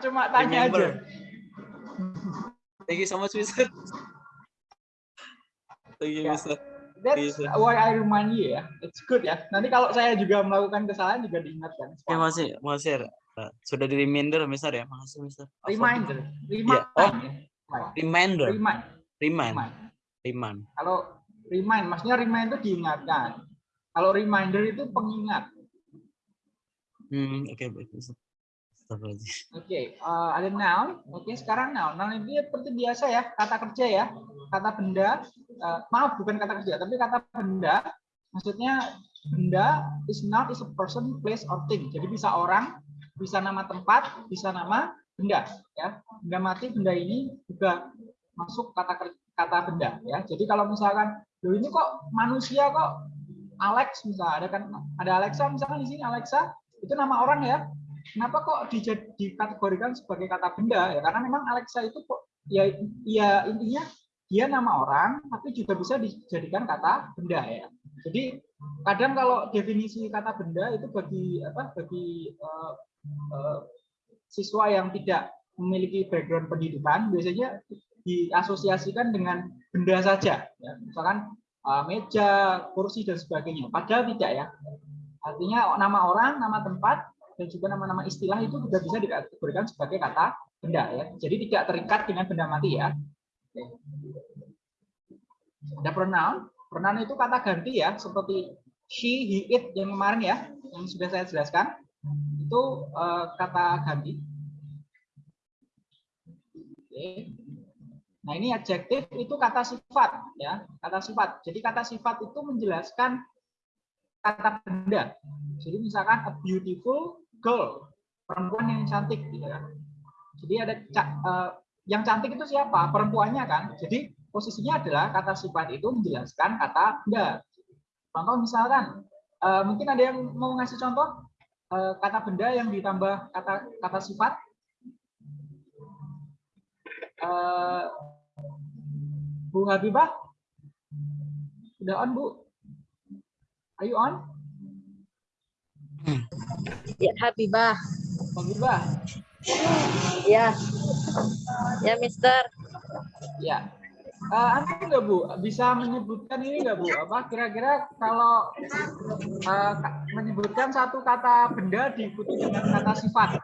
cuma tanya Remember. aja. Thank you so much, Mister. Thank you, Ya. Mister. That's why I remind you ya. It's good ya. Nanti kalau saya juga melakukan kesalahan juga diingatkan. Ya, masih, masih. Sudah di reminder, Mister ya. Makasih, Mister. Reminder. Remind. Oh. ya. Reminder. Remind. Remind. Remind. Remind. Kalau remind, maksudnya remind itu diingatkan. Kalau reminder itu pengingat. Hmm, oke, baik, Mister. Oke, eh, ada noun. Oke, sekarang noun. Noun itu seperti biasa ya, kata kerja ya, kata benda. eh, maaf, bukan kata kerja, tapi kata benda. Maksudnya benda is not is a person, place, or thing. Jadi bisa orang, bisa nama tempat, bisa nama benda. Ya, benda mati, benda ini juga masuk kata kata benda. Ya, jadi kalau misalkan, loh ini kok manusia kok Alex misalnya ada kan ada Alexa misalkan di sini Alexa itu nama orang ya kenapa kok dikategorikan sebagai kata benda ya? Karena memang Alexa itu kok ya ya intinya dia nama orang tapi juga bisa dijadikan kata benda ya. Jadi kadang kalau definisi kata benda itu bagi apa bagi eh, eh, siswa yang tidak memiliki background pendidikan biasanya diasosiasikan dengan benda saja ya. Misalkan eh, meja kursi dan sebagainya. Padahal tidak ya. Artinya nama orang nama tempat dan juga nama-nama istilah itu juga bisa dikategorikan sebagai kata benda ya. Jadi tidak terikat dengan benda mati ya. Ada pronoun. Pronoun itu kata ganti ya, seperti she, he, it yang kemarin ya, yang sudah saya jelaskan. Itu eh, kata ganti. Oke. Nah, ini adjektif itu kata sifat ya, kata sifat. Jadi kata sifat itu menjelaskan kata benda. Jadi misalkan a beautiful girl, perempuan yang cantik gitu kan. Jadi ada eh, yang cantik itu siapa? Perempuannya kan. Jadi posisinya adalah kata sifat itu menjelaskan kata benda. Contoh misalkan eh, mungkin ada yang mau ngasih contoh eh, kata benda yang ditambah kata kata sifat. Eh, Bu Habibah, udah on Bu? Are you on? Ya, Habibah. Habibah, Ya. Ya, Mister. ya. Eh, anda nggak Bu bisa menyebutkan ini nggak Bu? Apa kira-kira kalau ka- menyebutkan satu kata benda diikuti dengan kata sifat?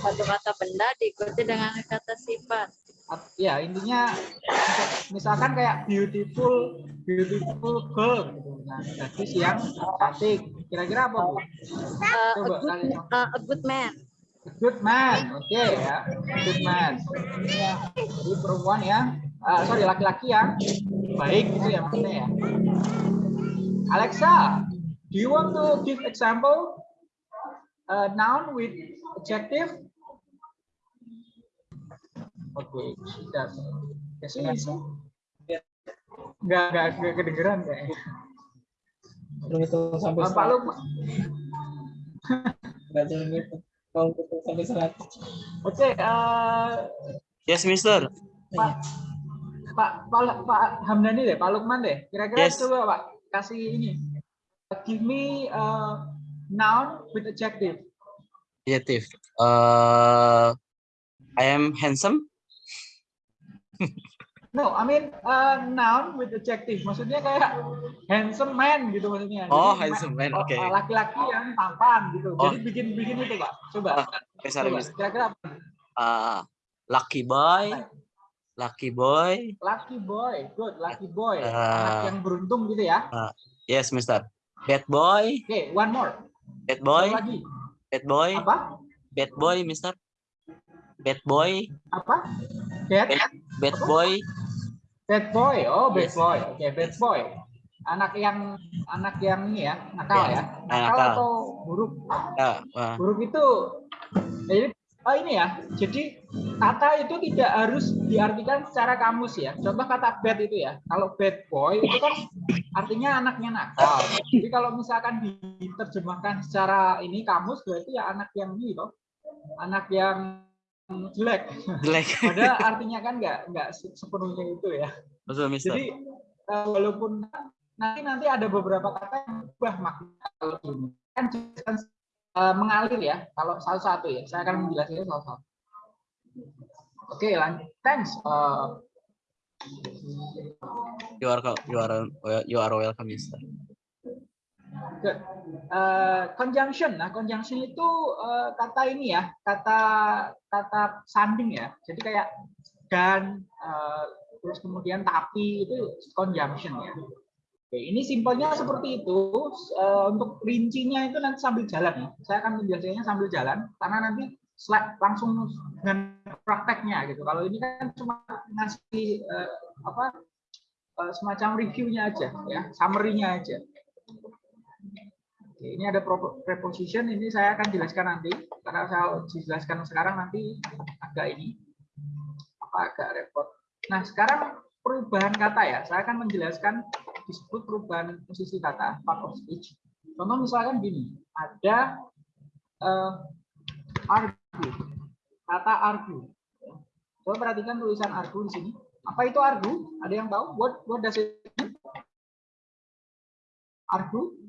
Satu kata benda diikuti dengan kata sifat. At- Ya intinya misalkan kayak beautiful, beautiful girl gitu. Nah, gadis yang cantik. Kira-kira apa Bu? Uh, a, Coba good, kalian. uh, a good man. Good man, oke ya, good man. Jadi perempuan yang, ah, sorry laki-laki yang baik gitu ya maksudnya ya. Alexa, do you want to give example uh, noun with adjective? Oke, sudah. Ya sih, sih. Nggak, nggak, nggak kedengeran kayaknya. Itu sampai Ah, Pak Lukman. Nggak jangan gitu. Kalau itu sampai 100. Oke, eh, Yes, Mister. Pak Pak Pak, Pak Hamdani deh, Pak Lukman deh. Kira-kira Yes. coba Pak kasih ini. Give me a noun with adjective. Adjective. Uh, I am handsome. No, I mean uh, noun with adjective. Maksudnya kayak handsome man gitu maksudnya. Oh, Jadi, handsome man, oke. uh, Laki-laki yang tampan gitu. Oh. Jadi bikin-bikin itu Pak. Coba. Eh, sorry, Coba. Mister. Kira-kira apa? Uh, lucky boy. Lucky boy. Lucky boy. Good, lucky boy. Uh, Anak yang beruntung gitu ya. Yes, Mister. Bad boy. Oke, one more. Bad Satu boy. lagi. Bad boy. Apa? Bad boy, Mister. Bad boy. Apa? Bad? Bad boy. Bad boy, oh bad Yes. boy, oke bad boy. Anak yang anak yang ini ya, nakal Yes. ya, Ah, nakal nakal. atau buruk. Uh, uh, Buruk itu, jadi oh ini ya, jadi kata itu tidak harus diartikan secara kamus ya. Contoh kata bad itu ya, kalau bad boy itu kan artinya anaknya nakal. Jadi kalau misalkan diterjemahkan secara ini kamus berarti ya anak yang ini loh, anak yang jelek. jelek. Padahal artinya kan nggak nggak se- sepenuhnya itu ya. Betul, Mister. Jadi eh, walaupun nanti nanti ada beberapa kata yang berubah makna kalau ini kan jelaskan eh, mengalir ya. Kalau satu-satu ya, saya akan menjelaskannya satu-satu. Oke, lanjut. Thanks. Eh, You are you are you are welcome, Mister. Good. Eh, conjunction. Nah, conjunction itu eh, kata ini ya, kata kata sanding ya. Jadi kayak dan eh, terus kemudian tapi itu conjunction ya. Oke, ini simpelnya seperti itu. Eh, untuk rincinya itu nanti sambil jalan ya. Saya akan menjelaskannya sambil jalan karena nanti slide langsung dengan prakteknya gitu. Kalau ini kan cuma ngasih eh, apa eh, semacam reviewnya aja ya, summary-nya aja. Oke, ini ada preposition, ini saya akan jelaskan nanti. Karena saya jelaskan sekarang nanti agak ini, agak repot. Nah, sekarang perubahan kata ya. Saya akan menjelaskan disebut perubahan posisi kata, part of speech. Contoh misalkan gini, ada eh, argue, kata argue. Coba perhatikan tulisan argue di sini. Apa itu argue? Ada yang tahu? What what does it mean? Argue?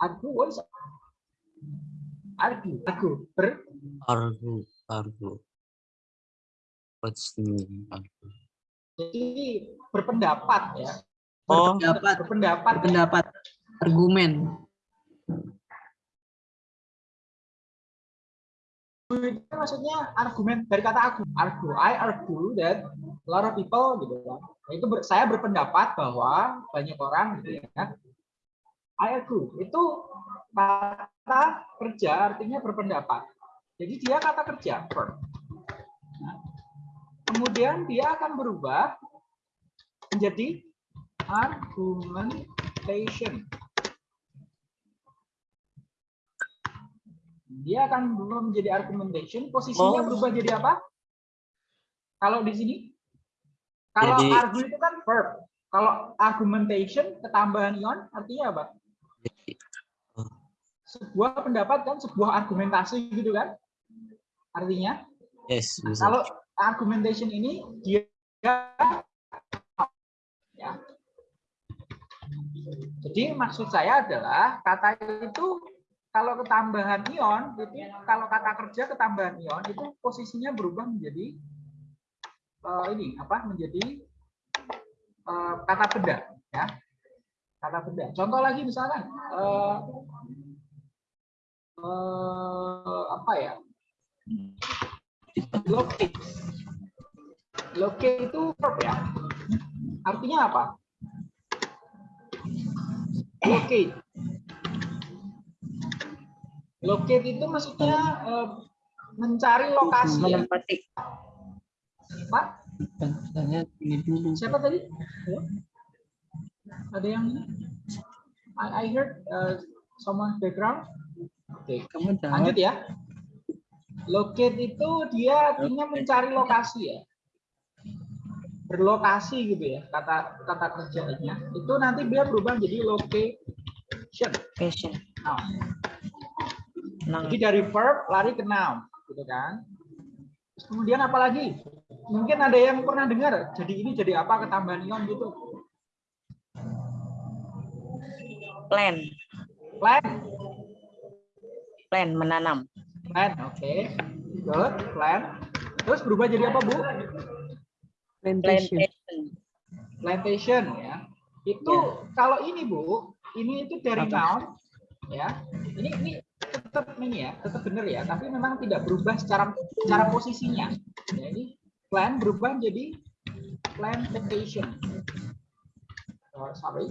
Argue, what is argue? Argue, ber, Argu, argu. What's the meaning? Argu? jadi berpendapat ya. Oh, Pendapat, Berpendapat. ya. pendapat, argumen. itu maksudnya argumen dari kata argue. Argue. I argue that a lot of people gitu kan. Nah, Itu ber- saya berpendapat bahwa banyak orang gitu ya. I. Itu kata kerja artinya berpendapat. Jadi dia kata kerja verb. Nah, kemudian dia akan berubah menjadi argumentation. Dia akan berubah menjadi argumentation. Posisinya Oh. berubah jadi apa? Kalau di sini, kalau Jadi- argue itu kan verb. Kalau argumentation ketambahan ion artinya apa? Sebuah pendapat kan sebuah argumentasi gitu kan? Artinya yes, bisa. kalau argumentation ini dia ya. Jadi maksud saya adalah kata itu kalau ketambahan ion itu kalau kata kerja ketambahan ion itu posisinya berubah menjadi eh, ini apa menjadi eh, kata benda ya kata benda contoh lagi misalkan eh, eh, apa ya? Locate locate itu verb ya? Artinya apa? Locate locate itu maksudnya eh, mencari lokasi ya? Menempati. Pak? Tanya ini dulu. siapa tadi? Ada yang I, I heard uh, someone background oke jawab. lanjut ya. Locate itu dia artinya mencari lokasi ya. Berlokasi gitu ya kata kata kerjanya itu nanti dia berubah jadi location. Passion. Nah, Nang. jadi dari verb lari ke noun gitu kan. Terus kemudian apa lagi? Mungkin ada yang pernah dengar jadi ini jadi apa ketambahan ion gitu. Plan. plan Plan menanam. plan oke. Good plan. Terus berubah jadi apa bu? Plantation. Plantation. plantation ya. Itu kalau ini bu ini itu dari noun ya. Ini ini tetap ini ya tetap benar ya tapi memang tidak berubah secara secara posisinya. Ya, ini plan berubah menjadi plantation. Oh, sorry.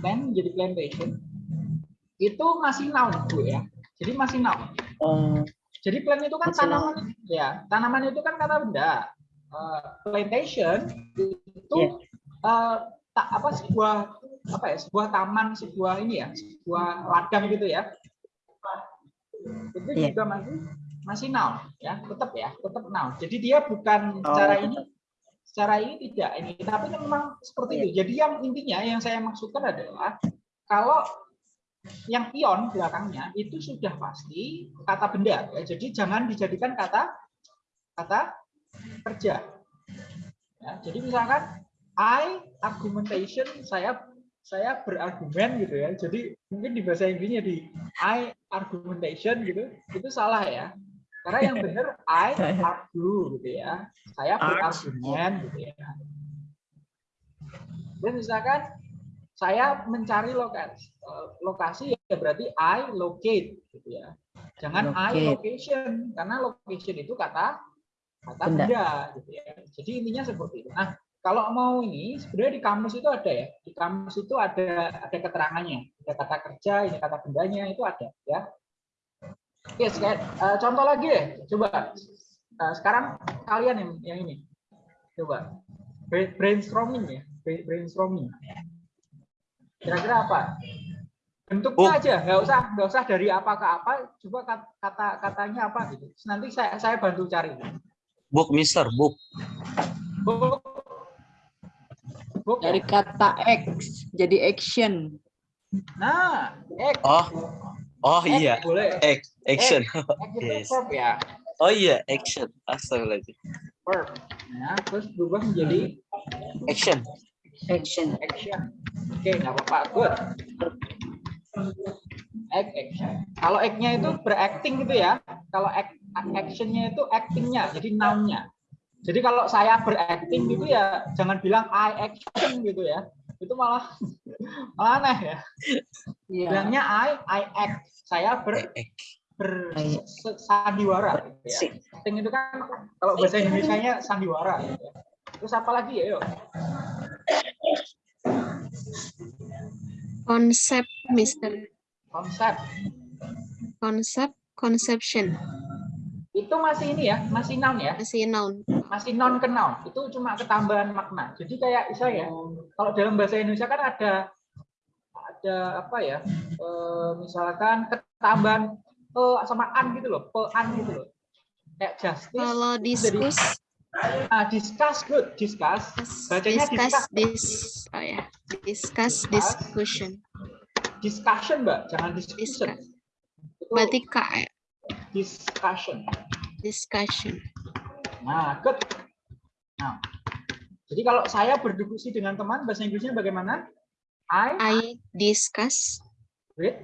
Plan menjadi plantation. Itu masih noun bu ya jadi masih noun Oh, jadi plant itu kan tanaman ya, tanaman itu kan kata benda. Eh, plantation itu Iya. eh, tak apa sebuah apa ya, sebuah taman, sebuah ini ya, sebuah ladang gitu ya. Itu Iya. juga masih masih noun ya, tetap ya, tetap noun. Jadi dia bukan Oh, tetap. ini secara ini tidak ini, tapi memang seperti Iya. itu. Jadi yang intinya yang saya maksudkan adalah kalau yang ion belakangnya itu sudah pasti kata benda ya. Jadi jangan dijadikan kata kata kerja. Ya, jadi misalkan I argumentation saya saya berargumen gitu ya. Jadi mungkin di bahasa Inggrisnya di I argumentation gitu, itu salah ya. Karena yang benar I argue gitu ya. Saya berargumen gitu ya. Dan misalkan saya mencari lokasi, eh, lokasi ya berarti I locate gitu ya. Jangan I Locate. location karena location itu kata kata Benda. benda gitu ya. Jadi intinya seperti itu. Nah, kalau mau ini sebenarnya di kamus itu ada ya. Di kamus itu ada ada keterangannya. Ada kata kerja, ini kata bendanya itu ada ya. Oke, sekali, eh, contoh lagi deh. Coba Eh, sekarang kalian yang yang ini. Coba Bra- brainstorming ya, Bra- brainstorming. Kira-kira apa? Bentuknya Oh. aja, nggak usah nggak usah dari apa ke apa. Coba kat- kata katanya apa gitu. Nanti saya saya bantu cari. Book, Mister, book. Book. Book ya? Dari kata X jadi action. Nah, X. Oh, oh X iya, Boleh. X, action. X itu Yes. verb ya. Oh iya, action. Astagfirullahaladzim. Verb. Nah, terus berubah menjadi Action. Action. action. Oke, nggak apa-apa. Good. Act, action. Kalau act-nya itu beracting gitu ya. Kalau act, action-nya itu acting-nya, jadi noun-nya. Jadi kalau saya beracting gitu ya, jangan bilang I action gitu ya. Itu malah malah aneh ya. Iya. Bilangnya I, I act. Saya ber, bersandiwara. Gitu ya. Acting itu kan kalau bahasa Indonesia-nya sandiwara. Gitu ya. Terus apa lagi ya? Yuk. Konsep Mister. Konsep. konsep conception. Itu masih ini ya, masih noun ya. masih noun. Masih non ke noun. Itu cuma ketambahan makna. Jadi kayak saya kalau dalam bahasa Indonesia kan ada ada apa ya eh, misalkan ketambahan pe sama an gitu loh pe an gitu loh. Kayak justice kalau diskus ah, discuss good discuss. Bacanya discuss discuss. dis oh ya discuss discussion. Discussion mbak jangan discussion. Discuss. berarti k ya? discussion. Discussion. Nah good. Nah jadi kalau saya berdiskusi dengan teman bahasa Inggrisnya bagaimana? I I discuss with?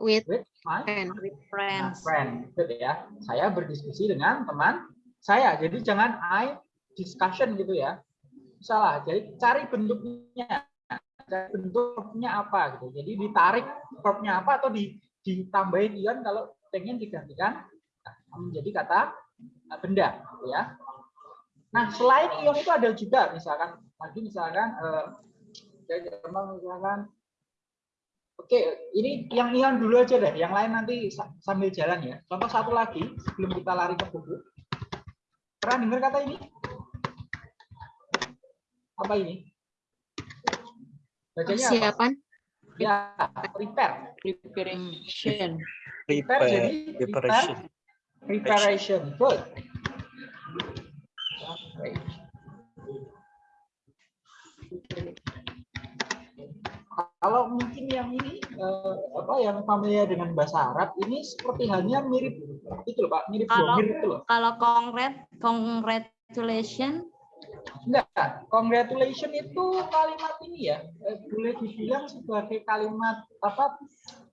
With with my friend. With Nah, friend, gitu ya. Saya berdiskusi dengan teman saya. Jadi jangan I discussion gitu ya. Salah. Jadi cari bentuknya. Cari bentuknya apa gitu. Jadi ditarik verbnya apa atau di, ditambahin ion kalau pengen digantikan nah, menjadi kata uh, benda gitu ya. Nah, selain ion itu ada juga misalkan lagi misalkan eh gampang misalkan Oke, ini yang ion dulu aja deh. Yang lain nanti sa- sambil jalan ya. Contoh satu lagi sebelum kita lari ke buku. Pernah dengar kata ini? Apa ini? Bacanya apa? persiapan Ya, prepare. Preparation. Prepare jadi preparation. Preparation. Good. Kalau mungkin yang ini eh, apa yang familiar dengan bahasa Arab ini seperti halnya mirip itu loh Pak, mirip Kalau- domir itu loh. Kalau congrat, congratulation, Enggak, congratulation itu kalimat ini ya, eh, boleh dibilang sebagai kalimat apa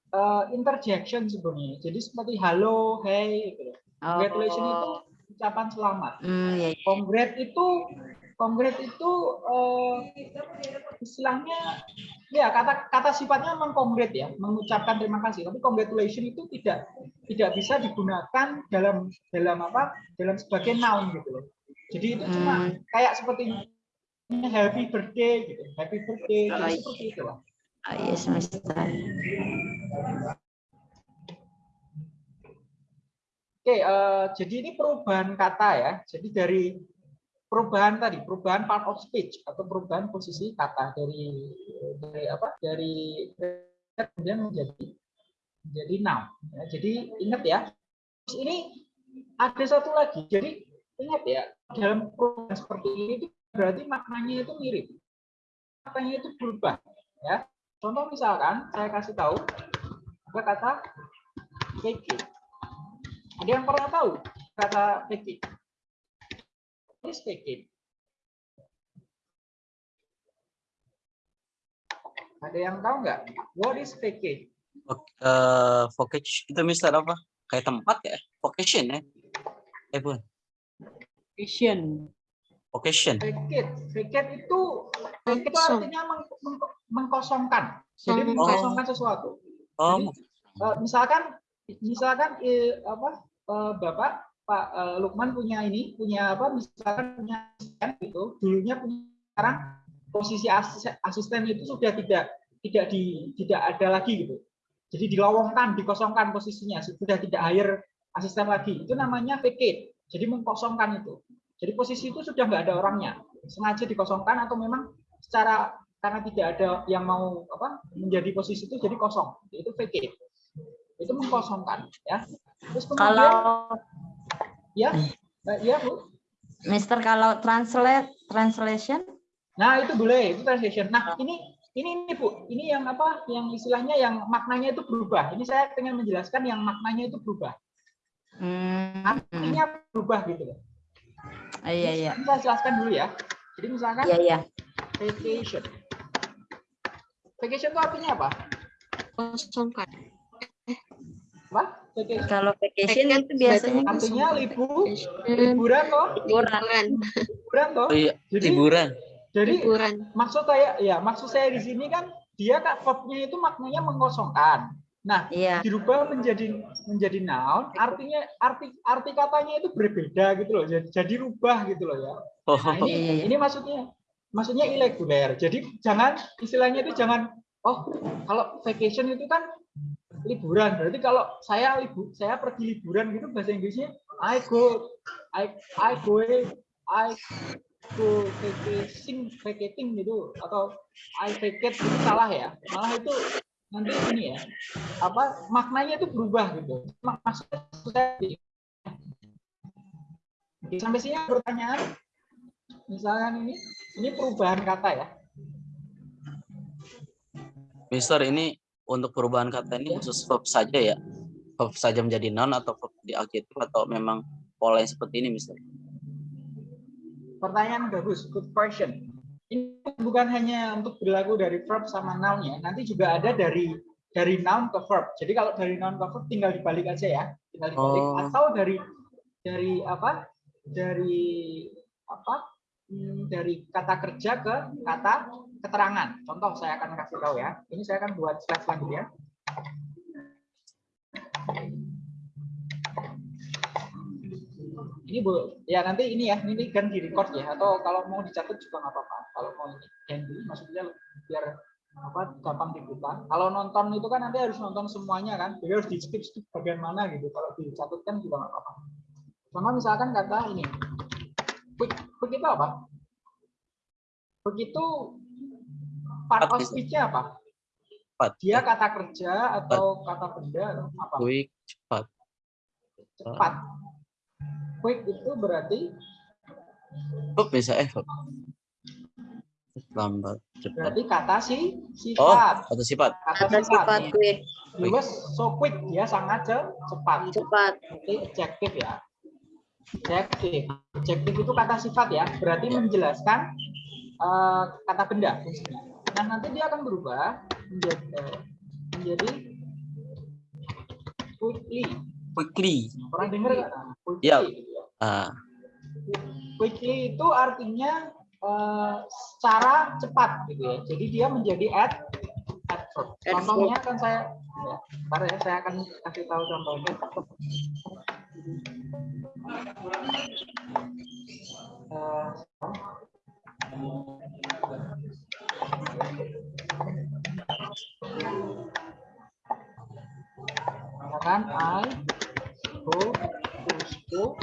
eh, interjection sebenarnya. Jadi seperti halo, hey gitu. Congratulation itu ucapan selamat. Hmm, ya, ya. Congrat itu congrat itu eh, istilahnya ya kata kata sifatnya memang congrat ya, mengucapkan terima kasih. Tapi congratulation itu tidak tidak bisa digunakan dalam dalam apa? dalam sebagai noun gitu loh. Jadi itu cuma Hmm. kayak seperti happy birthday gitu. Happy birthday Oh, seperti itu lah. Oh, yes, Mister. Oke, eh, jadi ini perubahan kata ya. Jadi dari perubahan tadi, perubahan part of speech atau perubahan posisi kata dari dari apa? Dari kemudian menjadi menjadi noun. Ya, jadi ingat ya. Ini ada satu lagi. Jadi ingat ya, dalam perubahan seperti ini itu berarti maknanya itu mirip. Maknanya itu berubah. Ya. Contoh misalkan saya kasih tahu ada kata take. Ada yang pernah tahu kata take? It. Ada yang tahu nggak? What is vacate? Eh, vocation itu mister apa? Kayak tempat ya? Vocation ya? Eh bukan. Vision. Vocation. Vacate, vacate itu vacate itu artinya meng- meng- mengkosongkan. Jadi Kosongkan. mengkosongkan sesuatu. Oh, Eh, misalkan misalkan eh, apa eh, Bapak Pak eh, Lukman punya ini punya apa misalkan punya asisten gitu dulunya punya sekarang posisi asisten, itu sudah tidak tidak di tidak ada lagi gitu. Jadi dilowongkan dikosongkan posisinya sudah tidak hire asisten lagi. Itu namanya vacate jadi mengkosongkan itu. Jadi posisi itu sudah nggak ada orangnya. Sengaja dikosongkan atau memang secara karena tidak ada yang mau apa menjadi posisi itu jadi kosong. Itu vacate. Itu mengkosongkan ya. Terus kemudian Kalau ya eh, ya bu. Mister kalau translate translation? Nah itu boleh itu translation. Nah ini ini ini bu. Ini yang apa yang istilahnya yang maknanya itu berubah. Ini saya ingin menjelaskan yang maknanya itu berubah. Hmm, artinya berubah gitu loh. Hmm. iya iya. Ini saya jelaskan dulu ya. Jadi misalkan iya iya. vacation. Vacation itu artinya apa? Kosongkan. apa vacation. Kalau vacation Vacation itu biasanya artinya libur. Liburan toh. Liburan. liburan toh. Oh iya, jadi liburan. jadi Liburan. maksud saya ya maksud saya di sini kan dia kan verbnya itu maknanya mengkosongkan nah iya. dirubah menjadi menjadi noun artinya arti arti katanya itu berbeda gitu loh. Jadi, jadi rubah gitu loh ya. Oh, nah ini Iya, iya. ini maksudnya maksudnya irregular. Jadi jangan istilahnya itu jangan oh kalau vacation itu kan liburan. Berarti kalau saya libur saya pergi liburan gitu bahasa Inggrisnya I go I I go I go vacation vacating gitu atau I vacate itu salah ya. Malah itu nanti ini ya apa maknanya itu berubah gitu. Mak- maksudnya sampai sini pertanyaan. Misalkan ini ini perubahan kata ya. Mister ini untuk perubahan kata ini khusus verb saja ya? Verb saja menjadi noun atau verb di adjektif atau memang pola yang seperti ini Mister? pertanyaan bagus good question. Ini bukan hanya untuk berlaku dari verb sama noun ya. Nanti juga ada dari dari noun ke verb. Jadi kalau dari noun ke verb tinggal dibalik aja ya. Tinggal dibalik. Oh. atau dari dari apa? Dari apa? Hmm, dari kata kerja ke kata keterangan. Contoh saya akan kasih tahu ya. Ini saya akan buat slide selanjutnya. Ini bu ya nanti ini ya ini kan di record ya. Atau kalau mau dicatat juga nggak apa-apa. Kalau mau ini handy maksudnya biar apa gampang dibuka. Kalau nonton itu kan nanti harus nonton semuanya kan. Jadi harus di skip skip bagian mana gitu. Kalau dicatat kan juga nggak apa-apa. Contoh misalkan kata ini. Quick quick itu apa? Quick itu part Cepat, of speech-nya apa? Cepat. dia kata kerja atau kata benda atau apa? Quick, cepat. cepat. Quick itu berarti? Verb bisa eh verb. Lambat, cepat. berarti kata si Oh, sifat. Atau sifat. ada sifat quick. He was so quick dia sangat ce- cepat. Cepat. Berarti adjektif ya? Adjektif adjektif itu kata sifat ya? Berarti menjelaskan eh, kata benda fungsinya nah nanti dia akan berubah menjadi eh, menjadi quickly Quickly. pernah dengar nggak quickly Ya. Ah, quickly itu artinya eh, secara cepat gitu ya. Jadi dia menjadi ad adverb. Contohnya kan saya ya, ya saya akan kasih tahu contohnya. Eh, Misalkan I go to school.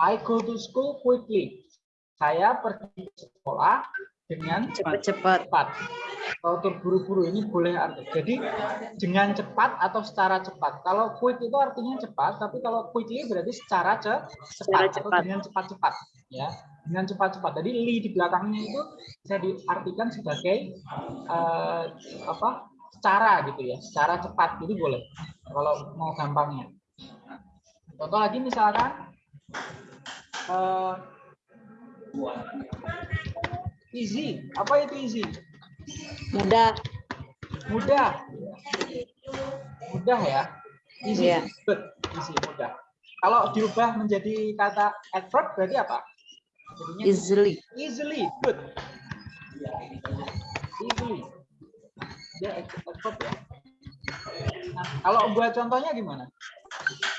I go to school quickly. Saya pergi ke sekolah dengan cepat-cepat cepat. Kalau terburu-buru ini boleh arti. Jadi dengan cepat atau secara cepat. Kalau quick itu artinya cepat, tapi kalau quickly berarti secara ce- Secara cepat atau cepat. dengan cepat-cepat. Ya, dengan cepat-cepat. Jadi li di belakangnya itu bisa diartikan sebagai eh, apa? Secara gitu ya, secara cepat. Jadi boleh kalau mau gampangnya. Contoh lagi misalkan eh, easy. Apa itu easy? Mudah. Mudah. Mudah ya. Easy. Iya. Good. Easy, mudah. Kalau diubah menjadi kata adverb berarti apa? Jadinya Easily. easily. Good. Easily. Dia adverb ya. Nah, kalau buat contohnya gimana?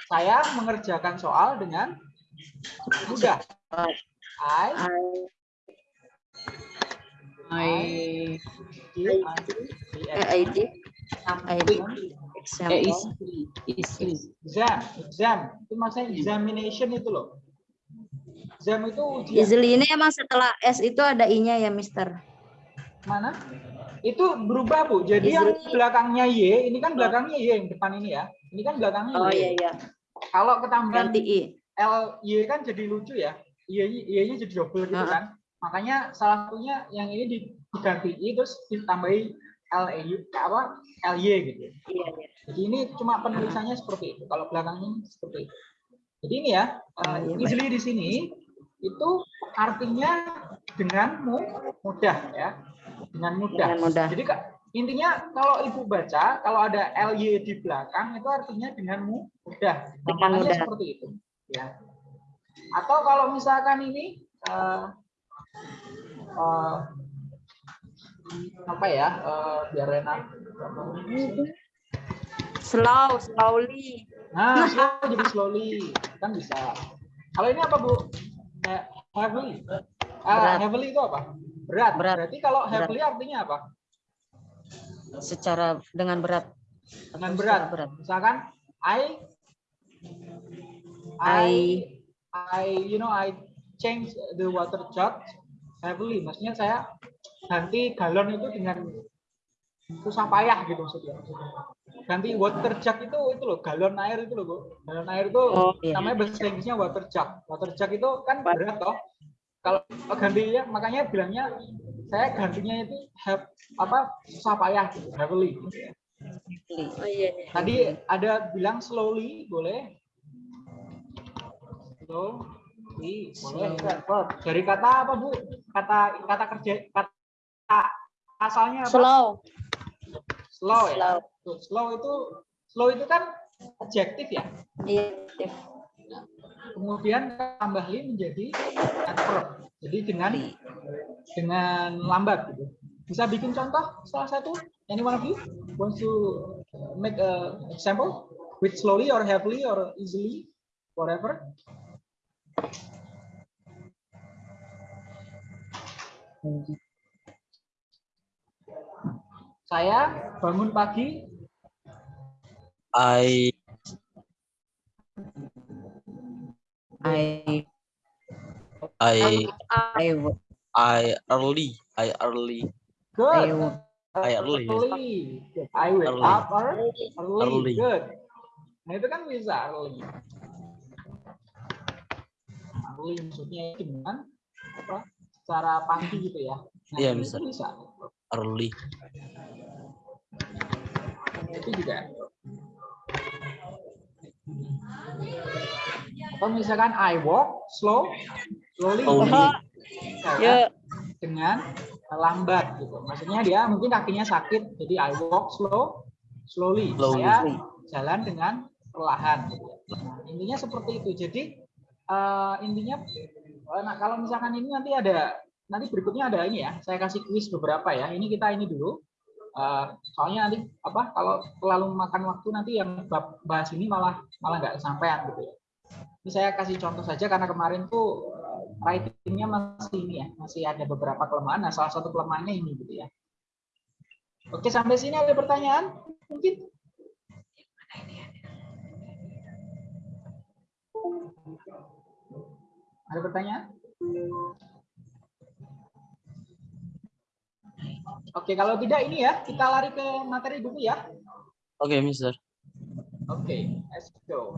Saya mengerjakan soal dengan mudah. I I I. I did. eh, Example. easily. exam, exam. Itu maksudnya examination itu loh. Exam itu ujian. Easily ini emang setelah S itu ada I-nya ya, Mister. Mana? Itu berubah, Bu. Jadi yang Easily. belakangnya Y, ini kan belakangnya Y yang depan ini ya. Ini kan belakangnya Oh Y. iya iya. Kalau ketambahan Ganti I. L Y kan jadi lucu ya. Y Y-nya jadi double gitu Ah. kan. Makanya salah satunya yang ini diganti I terus ditambahi L E apa L Y gitu. Iya iya. Jadi ini cuma penulisannya seperti itu. Kalau belakangnya seperti itu. Jadi ini ya, uh, easily di sini itu artinya dengan mu- mudah ya. Dengan mudah. Dengan mudah. Jadi Kak, intinya kalau Ibu baca kalau ada LY di belakang itu artinya dengan mu- mudah. Dengan mudah. seperti itu. Ya. Atau kalau misalkan ini uh, uh, apa ya? uh, biar enak. Slow, slowly. Nah, slow jadi slowly kan bisa. Kalau ini apa bu? He- Heavily. Ah, Berat. heavily itu apa? Berat. Berat. Berarti kalau Berat. heavily artinya apa? Secara dengan berat. Dengan berat. berat. Misalkan I, I, I, you know, I change the water jug heavily. Maksudnya saya ganti galon itu dengan susah payah gitu maksudnya. Ganti water jug itu itu loh galon air itu loh bu. Galon air itu Oh, iya. namanya bahasa Inggrisnya water jug. Water jug itu kan berat toh. Kalau gantinya makanya bilangnya saya gantinya itu have, apa susah payah gitu, heavily. Oh iya. iya. Tadi ada bilang slowly boleh. Verb. Dari kata apa bu? Kata kata kerja kata asalnya apa? Slow. Slow ya. Slow. Slow itu slow itu kan adjektif ya. Iya. Kemudian tambah li menjadi adverb. Jadi dengan dengan lambat gitu. Bisa bikin contoh salah satu? Anyone of you wants to make a example with slowly or heavily or easily, whatever? Saya bangun pagi I I I I I early I early good. I I early. Early. I wake Early. up early. Early. Early. Good. Nah itu kan bisa early. Early maksudnya dengan apa? Secara pagi gitu ya. Nah, Iya, itu bisa. bisa. early Itu juga. Atau misalkan I walk slow, slowly. Slowly. Ya, Ya. dengan lambat gitu. Maksudnya dia mungkin kakinya sakit, jadi I walk slow, slowly. Slowly. Saya jalan dengan perlahan. Gitu. Nah, intinya seperti itu. Jadi eh, intinya, eh, nah, kalau misalkan ini nanti ada, nanti berikutnya ada ini ya. Saya kasih kuis beberapa ya. Ini kita ini dulu. Eh, soalnya nanti apa? Kalau terlalu makan waktu nanti yang bahas ini malah malah nggak sampean gitu ya. Ini saya kasih contoh saja karena kemarin tuh writingnya masih ini ya, masih ada beberapa kelemahan. Nah, salah satu kelemahannya ini gitu ya. Oke, sampai sini ada pertanyaan? Mungkin? Ada pertanyaan? Oke, kalau tidak ini ya, kita lari ke materi buku ya. Oke, Mister. Oke, let's go.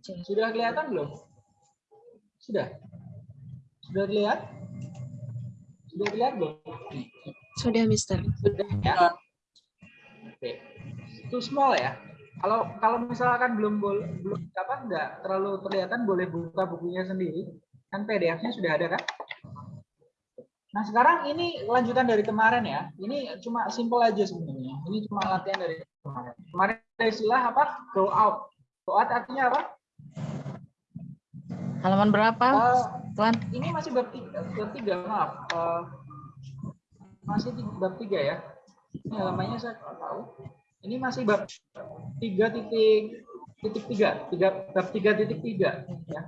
Sudah kelihatan belum? Sudah. Sudah lihat? Sudah lihat belum? Sudah, Mister. Sudah ya. Oke. Too small ya. Kalau kalau misalkan belum belum apa enggak terlalu kelihatan boleh buka bukunya sendiri. Kan PDF-nya sudah ada kan? Nah, sekarang ini lanjutan dari kemarin ya. Ini cuma simple aja sebenarnya. Ini cuma latihan dari kemarin. Kemarin ada istilah apa? Go out. Go out artinya apa? Halaman berapa, Eh, Tuan? ini masih bab tiga, bab tiga maaf. Eh, masih tiga, bab tiga ya. Ini halamannya saya nggak tahu. Ini masih bab tiga titik titik tiga, tiga bab tiga titik tiga. Ya.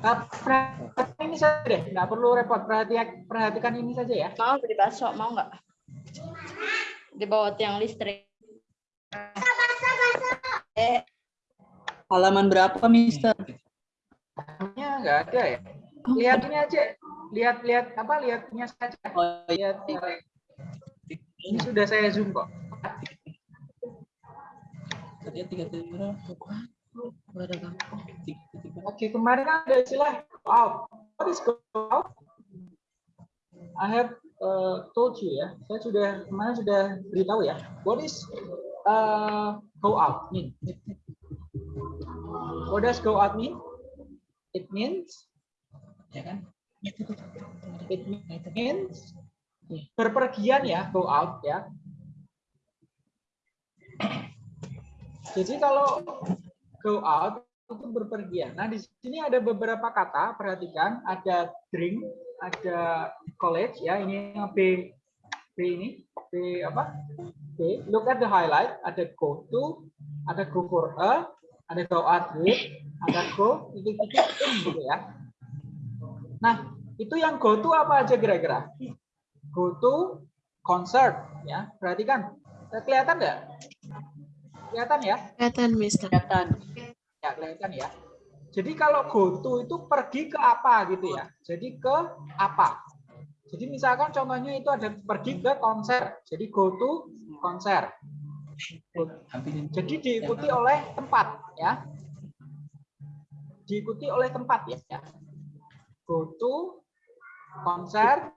Eh, perhatikan ini saja deh, nggak perlu repot. Perhatikan, perhatikan ini saja ya. Mau beli bakso, mau nggak? Di bawah tiang listrik. Eh, Halaman berapa, Mister? Halamannya nggak ada ya. Lihat ini aja. Lihat lihat apa? Lihatnya saja. Oh, iya. Lihat. Ini sudah saya zoom kok. Tadi tiga tiga. Oke, kemarin kan ada istilah out. What is go out? I have uh, told you ya. Saya sudah kemarin sudah beritahu ya. What is uh, go out mean? What does go out mean? It means Ya kan? it means berpergian ya, go out ya. Jadi kalau go out itu berpergian. Nah, di sini ada beberapa kata, perhatikan, ada drink, ada college ya, ini yang B B ini, B apa? B. Look at the highlight, ada go to, ada go for a, ada out with, ada go titik-titik in gitu ya. Nah, itu yang go to apa aja kira-kira? Go to concert ya. Perhatikan. Kelihatan nggak? Kelihatan ya? Kelihatan, Mister. Kelihatan. Ya, kelihatan ya. Jadi kalau go to itu pergi ke apa gitu ya. Jadi ke apa? Jadi misalkan contohnya itu ada pergi ke konser. Jadi go to konser. Jadi diikuti oleh tempat ya. Diikuti oleh tempat ya. Go to konser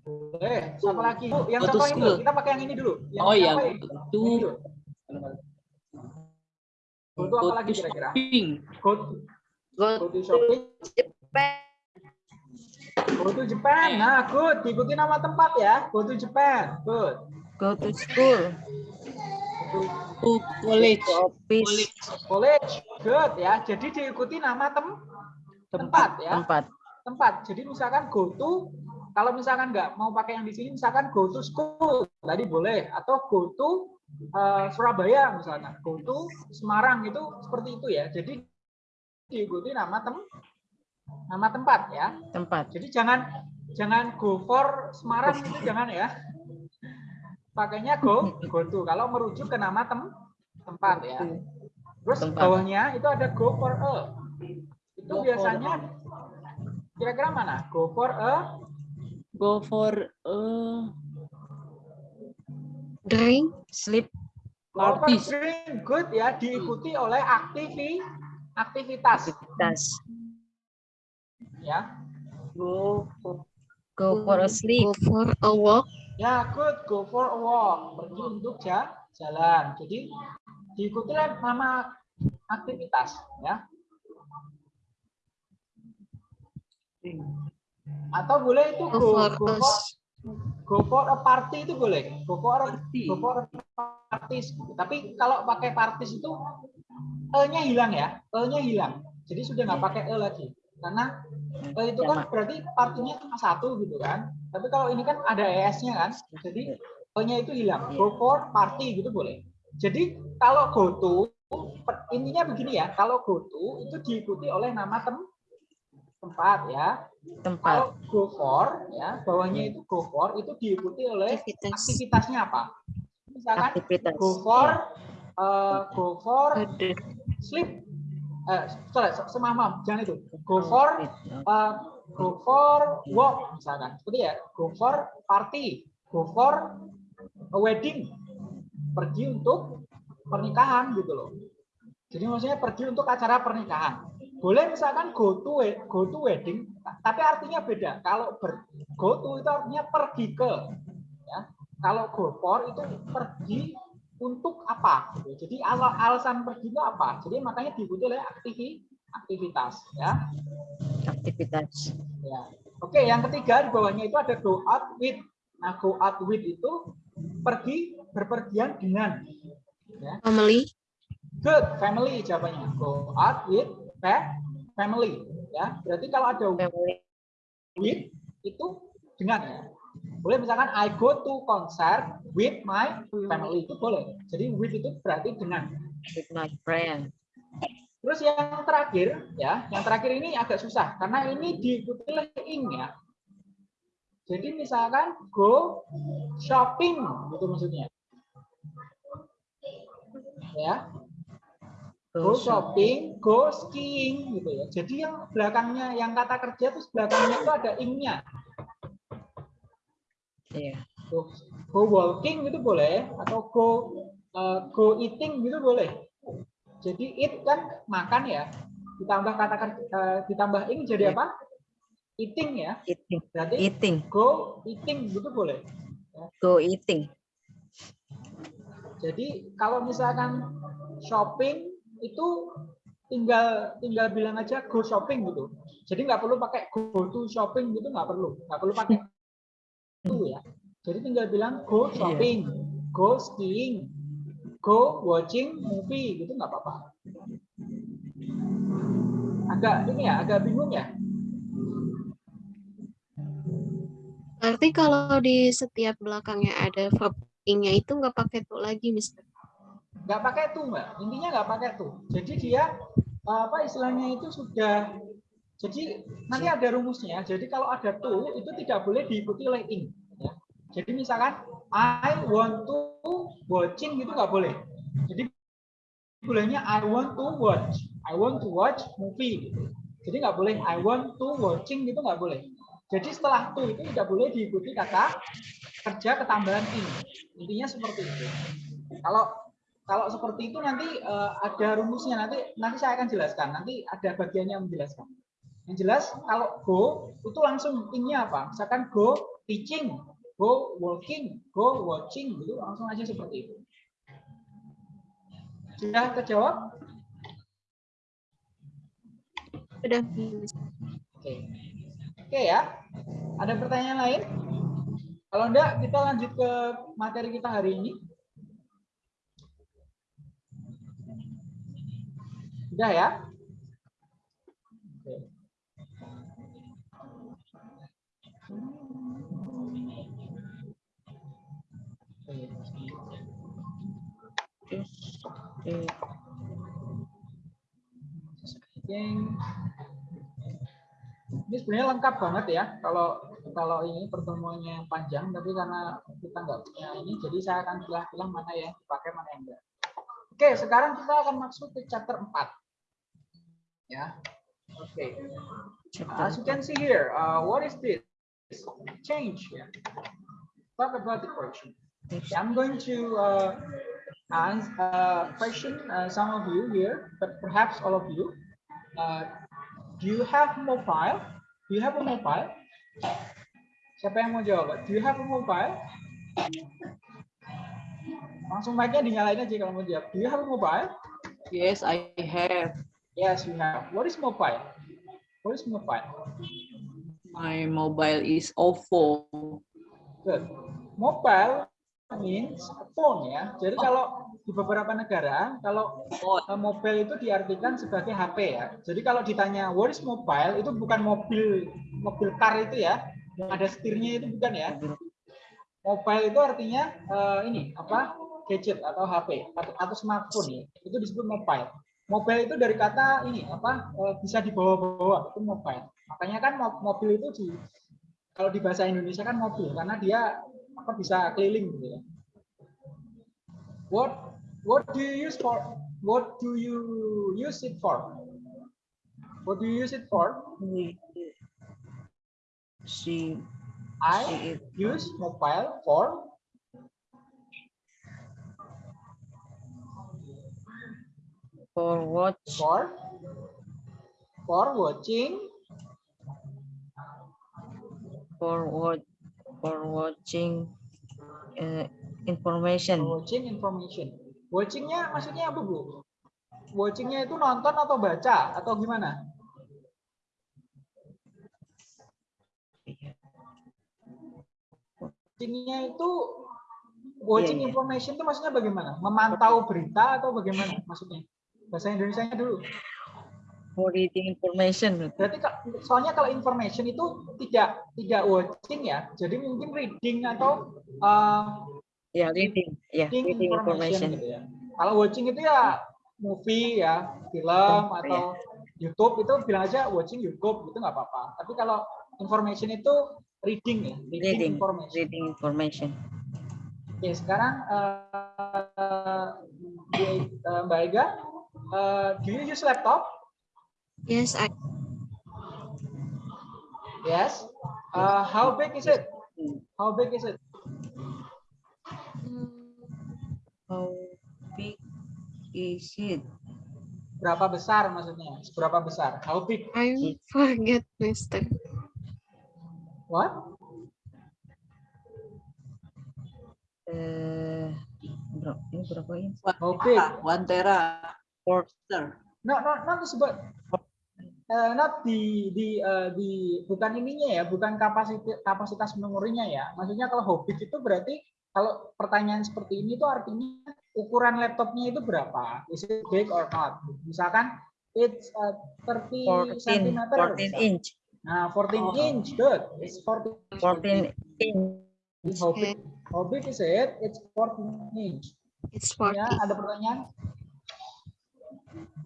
Boleh. Siapa lagi? Bu, yang contoh ini dulu. Kita pakai yang ini dulu. Yang Oh, ini? itu. Go to apa lagi kira-kira? Go to, go go to shopping. Go to Japan. Nah, good. Diikuti nama tempat ya. Go to Japan. Good. Go to school. Go To college. Office. to college. Good ya. Jadi diikuti nama tem tempat ya. Tempat. Tempat. Jadi misalkan go to kalau misalkan nggak mau pakai yang di sini misalkan go to school tadi boleh atau go to uh, Surabaya misalkan go to Semarang itu seperti itu ya. Jadi diikuti nama tem nama tempat ya. Tempat. Jadi jangan jangan go for Semarang itu jangan ya. Pakainya go go to kalau merujuk ke nama tem tempat ya. Terus Tempat. bawahnya itu ada go for a. Itu Go biasanya kira-kira mana? Go for a Go for uh, Drink. sleep go for drink good ya diikuti oleh aktivi aktivitas Tas. Ya. Go for, go for a sleep. Go for a walk. Ya, good. Go for a walk. Pergi untuk ja- jalan. Jadi diikuti oleh nama aktivitas ya. Atau boleh itu Go go, for go for go for a party itu boleh. Go for a, go for a parties. Tapi kalau pakai parties itu e-nya hilang ya. E-nya hilang. Jadi sudah nggak pakai e lagi. Karena e itu kan berarti partinya cuma satu gitu kan. Tapi kalau ini kan ada es-nya kan. Jadi e-nya itu hilang. Go for party gitu boleh. Jadi kalau go to intinya begini ya. Kalau go to itu diikuti oleh nama tem tempat ya. Tempat. Kalau go for ya, bawahnya itu go for itu diikuti oleh Aktivitas. aktivitasnya apa? Misalkan Aktivitas. go for uh, go for sleep. Eh, sorry, semamam, jangan itu. Go for uh, go for walk misalkan. Seperti ya, go for party, go for a wedding. Pergi untuk pernikahan gitu loh. Jadi maksudnya pergi untuk acara pernikahan. Boleh misalkan go to go to wedding, tapi artinya beda. Kalau ber, go to itu artinya pergi ke. Ya. Kalau go for itu pergi untuk apa? Jadi al- alasan pergi itu apa? Jadi makanya diikuti oleh aktivi, aktivitas. Ya. Aktivitas. Ya. Oke, yang ketiga di bawahnya itu ada go out with. Nah, go out with itu pergi berpergian dengan. Ya. Family. Good, family jawabannya. Go out with fa- family. Ya, berarti kalau ada Family. with itu dengan ya. Boleh misalkan I go to concert with my family itu boleh. Jadi with itu berarti dengan. With my friend. Terus yang terakhir ya, yang terakhir ini agak susah karena ini diikuti oleh ing ya. Jadi misalkan go shopping gitu maksudnya. Ya, go shopping, go skiing gitu ya. Jadi yang belakangnya yang kata kerja terus belakangnya itu ada ingnya. Iya. Go, go walking gitu boleh atau go uh, go eating gitu boleh. Jadi eat kan makan ya. Ditambah kata kerja, uh, ditambah ing jadi apa? Eating ya. Eating. Berarti Eating. go eating gitu boleh. Go eating. Jadi kalau misalkan shopping itu tinggal tinggal bilang aja go shopping gitu. Jadi nggak perlu pakai go to shopping gitu nggak perlu, nggak perlu pakai itu ya. Jadi tinggal bilang go shopping, go skiing, go watching movie gitu nggak apa-apa. Agak ini ya, agak bingung ya. Berarti kalau di setiap belakangnya ada verb ing-nya itu nggak pakai tuh lagi, Mister. nggak pakai tuh mbak intinya nggak pakai tuh jadi dia apa istilahnya itu sudah jadi nanti ada rumusnya. Jadi kalau ada tuh itu tidak boleh diikuti oleh ing ya. jadi misalkan I want to watching gitu nggak boleh. Jadi bolehnya I want to watch. I want to watch movie gitu. Jadi nggak boleh I want to watching gitu nggak boleh. Jadi setelah tuh itu tidak boleh diikuti kata kerja ketambahan ing intinya seperti itu. Kalau kalau seperti itu nanti eh, ada rumusnya. Nanti nanti saya akan jelaskan. Nanti ada bagiannya menjelaskan yang jelas kalau go itu langsung innya apa? Misalkan go teaching go walking go watching gitu langsung aja seperti itu. Sudah terjawab? Udah. oke. Oke ya. Ada pertanyaan lain? Kalau enggak kita lanjut ke materi kita hari ini. Sudah ya? Ini sebenarnya lengkap banget ya kalau kalau ini pertemuannya panjang tapi karena kita nggak punya ini jadi saya akan pilah-pilah mana yang dipakai mana yang enggak. Oke, sekarang kita akan masuk ke chapter 4. Ya. Oke. As you can see here, uh, what is this? Change. Yeah. Talk about the question. I'm going to uh, ask a question, uh, some of you here, but perhaps all of you. Uh, do you have mobile? Do you have a mobile? Siapa yang mau jawab? Do you have a mobile? Langsung mic-nya dinyalain aja kalau mau jawab. Do you have a mobile? Yes, I have. Yes, we have. What is mobile? What is mobile? My mobile is OVO. Good. Mobile means phone ya. Jadi kalau di beberapa negara, kalau eh, mobile itu diartikan sebagai HP ya. Jadi kalau ditanya what is mobile, itu bukan mobil mobil car itu ya, yang ada setirnya itu bukan ya. Mobile itu artinya eh, ini apa gadget atau HP atau, atau smartphone ya. Itu disebut mobile. Mobile itu dari kata ini apa eh, bisa dibawa-bawa itu mobile. Makanya kan mo- mobil itu di kalau di bahasa Indonesia kan mobil karena dia apa bisa keliling gitu ya. What what do you use for? What do you use it for? What do you use it for? See I use mobile for for watch, for for watching for watch, for watching uh, for information. watching information. Watchingnya maksudnya apa bu? Watchingnya itu nonton atau baca atau gimana? Watchingnya itu watching Iya, iya. information itu maksudnya bagaimana? Memantau berita atau bagaimana maksudnya? Bahasa Indonesia-nya dulu. For reading information. Berarti soalnya kalau information itu tidak tidak watching ya, jadi mungkin reading atau uh, Ya, reading. Ya, reading reading information information. gitu ya. Kalau watching itu ya movie ya, film Film, atau YouTube itu bilang aja watching YouTube itu nggak apa-apa. Tapi kalau information itu reading ya, reading, Reading, information. reading information. Oke, sekarang uh, uh, Mbak Ega, uh, do you use laptop? Yes, I Yes. Uh, how big is it? How big is it? mm, How big is it? Berapa besar maksudnya? Seberapa besar? How big? I forget, Mister. What? Eh, berapa ini berapa inch? How big? One tera. Porter. No, no, not disebut. Uh, not di di uh, di bukan ininya ya, bukan kapasitas kapasitas memorinya ya. Maksudnya kalau how big itu berarti kalau pertanyaan seperti ini tuh artinya ukuran laptopnya itu berapa? Is it big or not? Misalkan it's uh, 30 14, cm. 14 inch. Nah, 14 Oh. inch, good. It's 14. 14 inch. How big? How big is it? It's 14 inch. It's Ya, 40. ada pertanyaan?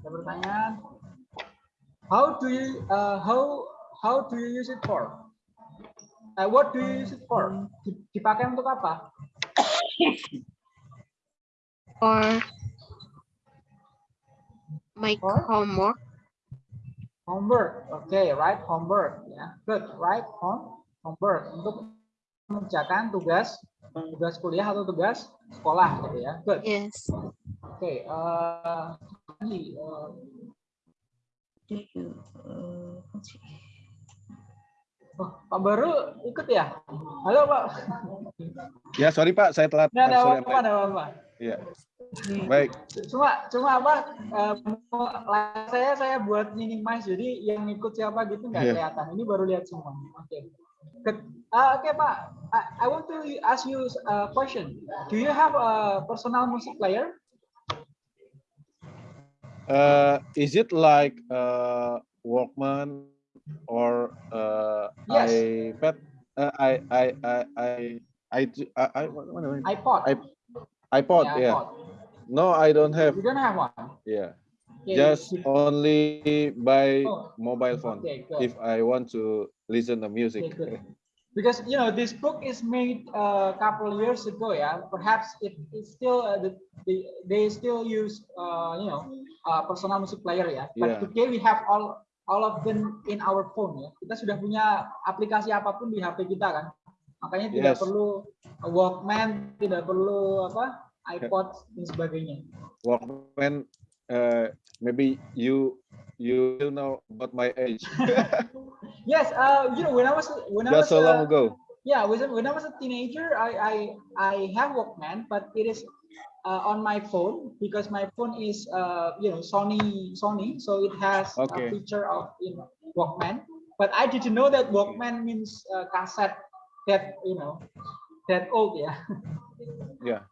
Ada pertanyaan? How do you uh, how how do you use it for? Uh, what do you use it for? Di- Dipakai untuk apa? Or my Or? homework. Homework. Okay, right homework. Ya, good. Right home homework untuk mengerjakan tugas tugas kuliah atau tugas sekolah gitu ya. Good. Yes. Oke. uh, ini, uh, Do you, uh, oh, Pak Baru ikut ya? Halo Pak. Ya, sorry Pak, saya telat. Nggak ada apa-apa, Pak. ada apa-apa. Iya. Baik. cuma cuma apa eh, saya saya buat minimize jadi yang ikut siapa gitu nggak Iya. kelihatan ini baru lihat semua oke Good. Ah, oke pak I, I want to ask you a question do you have a personal music player Uh, is it like uh, Walkman or uh, Yes. iPad? Uh, I I I I I I, I what, what am I- iPod I- iPod, Ya, yeah. iPod. No, I don't have. you don't have one Yeah, Okay, just only by Oh. mobile phone okay if I want to listen to music. Okay. Because you know this book is made a couple years ago, yeah. Perhaps it is still uh, the, the they still use uh, you know uh, personal music player, ya. But Yeah. today we have all all of them in our phone, ya. Kita sudah punya aplikasi apa pun di HP kita kan. Makanya tidak Yes. perlu Walkman, tidak perlu apa iPod dan sebagainya. Walkman, uh, maybe you you will know about my age. Yes, uh, you know when I was when I was so long uh, ago. Yeah, when when I was a teenager, I I I have Walkman, but it is uh, on my phone because my phone is uh you know Sony Sony, so it has Okay. a feature of you know Walkman. But I didn't know that Walkman means uh, cassette that you know that old, yeah. Yeah.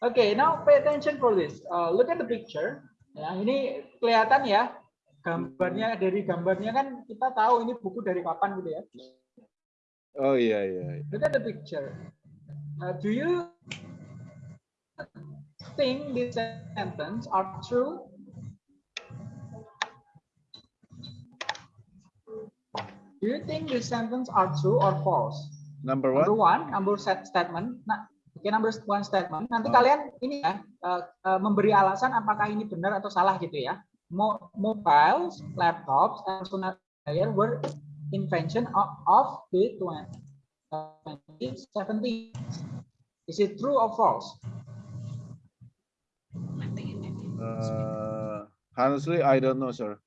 Okay, now pay attention for this. Uh, look at the picture. Ya, ini kelihatan ya gambarnya dari gambarnya kan kita tahu ini buku dari kapan gitu ya. Oh yeah, yeah. Look at the picture. Uh, do you think this sentence are true? Do you think this sentence are true or false? Number Number one. one, number set statement. Nah, oke number one statement. Nanti Oh. kalian ini ya uh, uh, memberi alasan apakah ini benar atau salah gitu ya. Mo- mobiles, laptops, and personal computer were invention of, of the 2017. Is it true or false? Uh, honestly, I don't know, sir.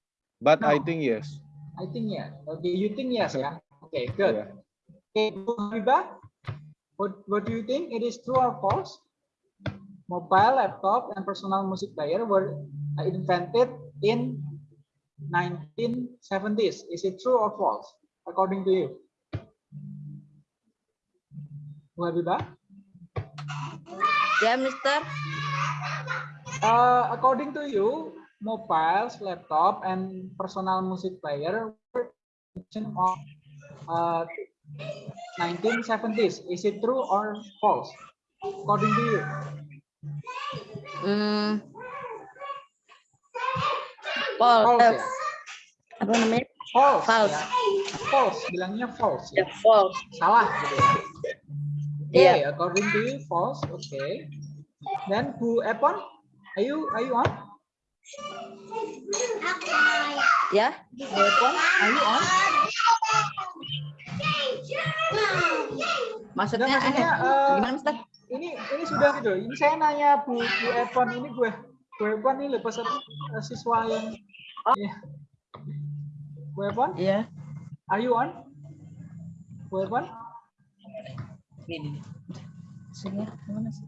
But I No. think yes. I think yeah. Okay, you think yes, yeah. Okay, good. Yeah. Okay, Bu Habibah, what, what do you think? It is true or false? Mobile, laptop, and personal music player were invented in 1970s. Is it true or false, according to you? Bu Habibah? Ya, Mister. Uh, according to you, mobiles, laptop, and personal music player were of uh, 1970s. Is it true or false? According to you, Hmm. False eh, ya? apa namanya? False. False. ya. False. Bilangnya false. Ya, Ya. false. Salah gitu ya. Okay, Iya. according to you, false. Okay. Then Bu Epon, are you are you on? Ya, Bu Epon, are you on? maksudnya, maksudnya, eh, eh, gimana, Mister? ini ini sudah gitu. Ini saya nanya Bu Bu Epon ini gue Bu Epon ini lepas siswa yang Bu Epon, Iya. are you on? Bu Epon? Ini. Maksudnya, gimana sih?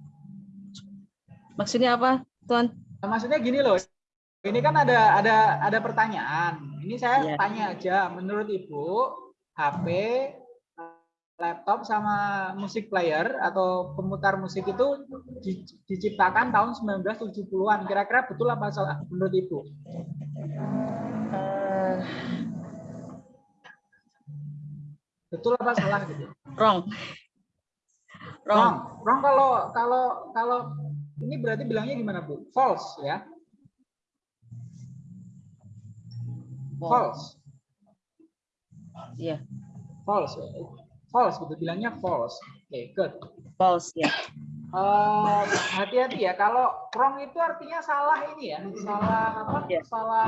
Maksudnya apa, Tuan? Nah, maksudnya gini loh. Ini kan ada ada ada pertanyaan. Ini saya Iya. tanya aja. Menurut Ibu, HP, laptop sama musik player atau pemutar musik itu di- diciptakan tahun 1970-an. Kira-kira betul apa salah menurut Ibu? Eh, Betul apa salah gitu? wrong. Wrong. Wrong. Wrong kalau kalau kalau ini berarti bilangnya gimana, Bu? False ya. False. Iya, False. False gitu bilangnya false. Oke, good. false ya. Eh, hati-hati ya kalau wrong itu artinya salah ini ya salah apa Ya. salah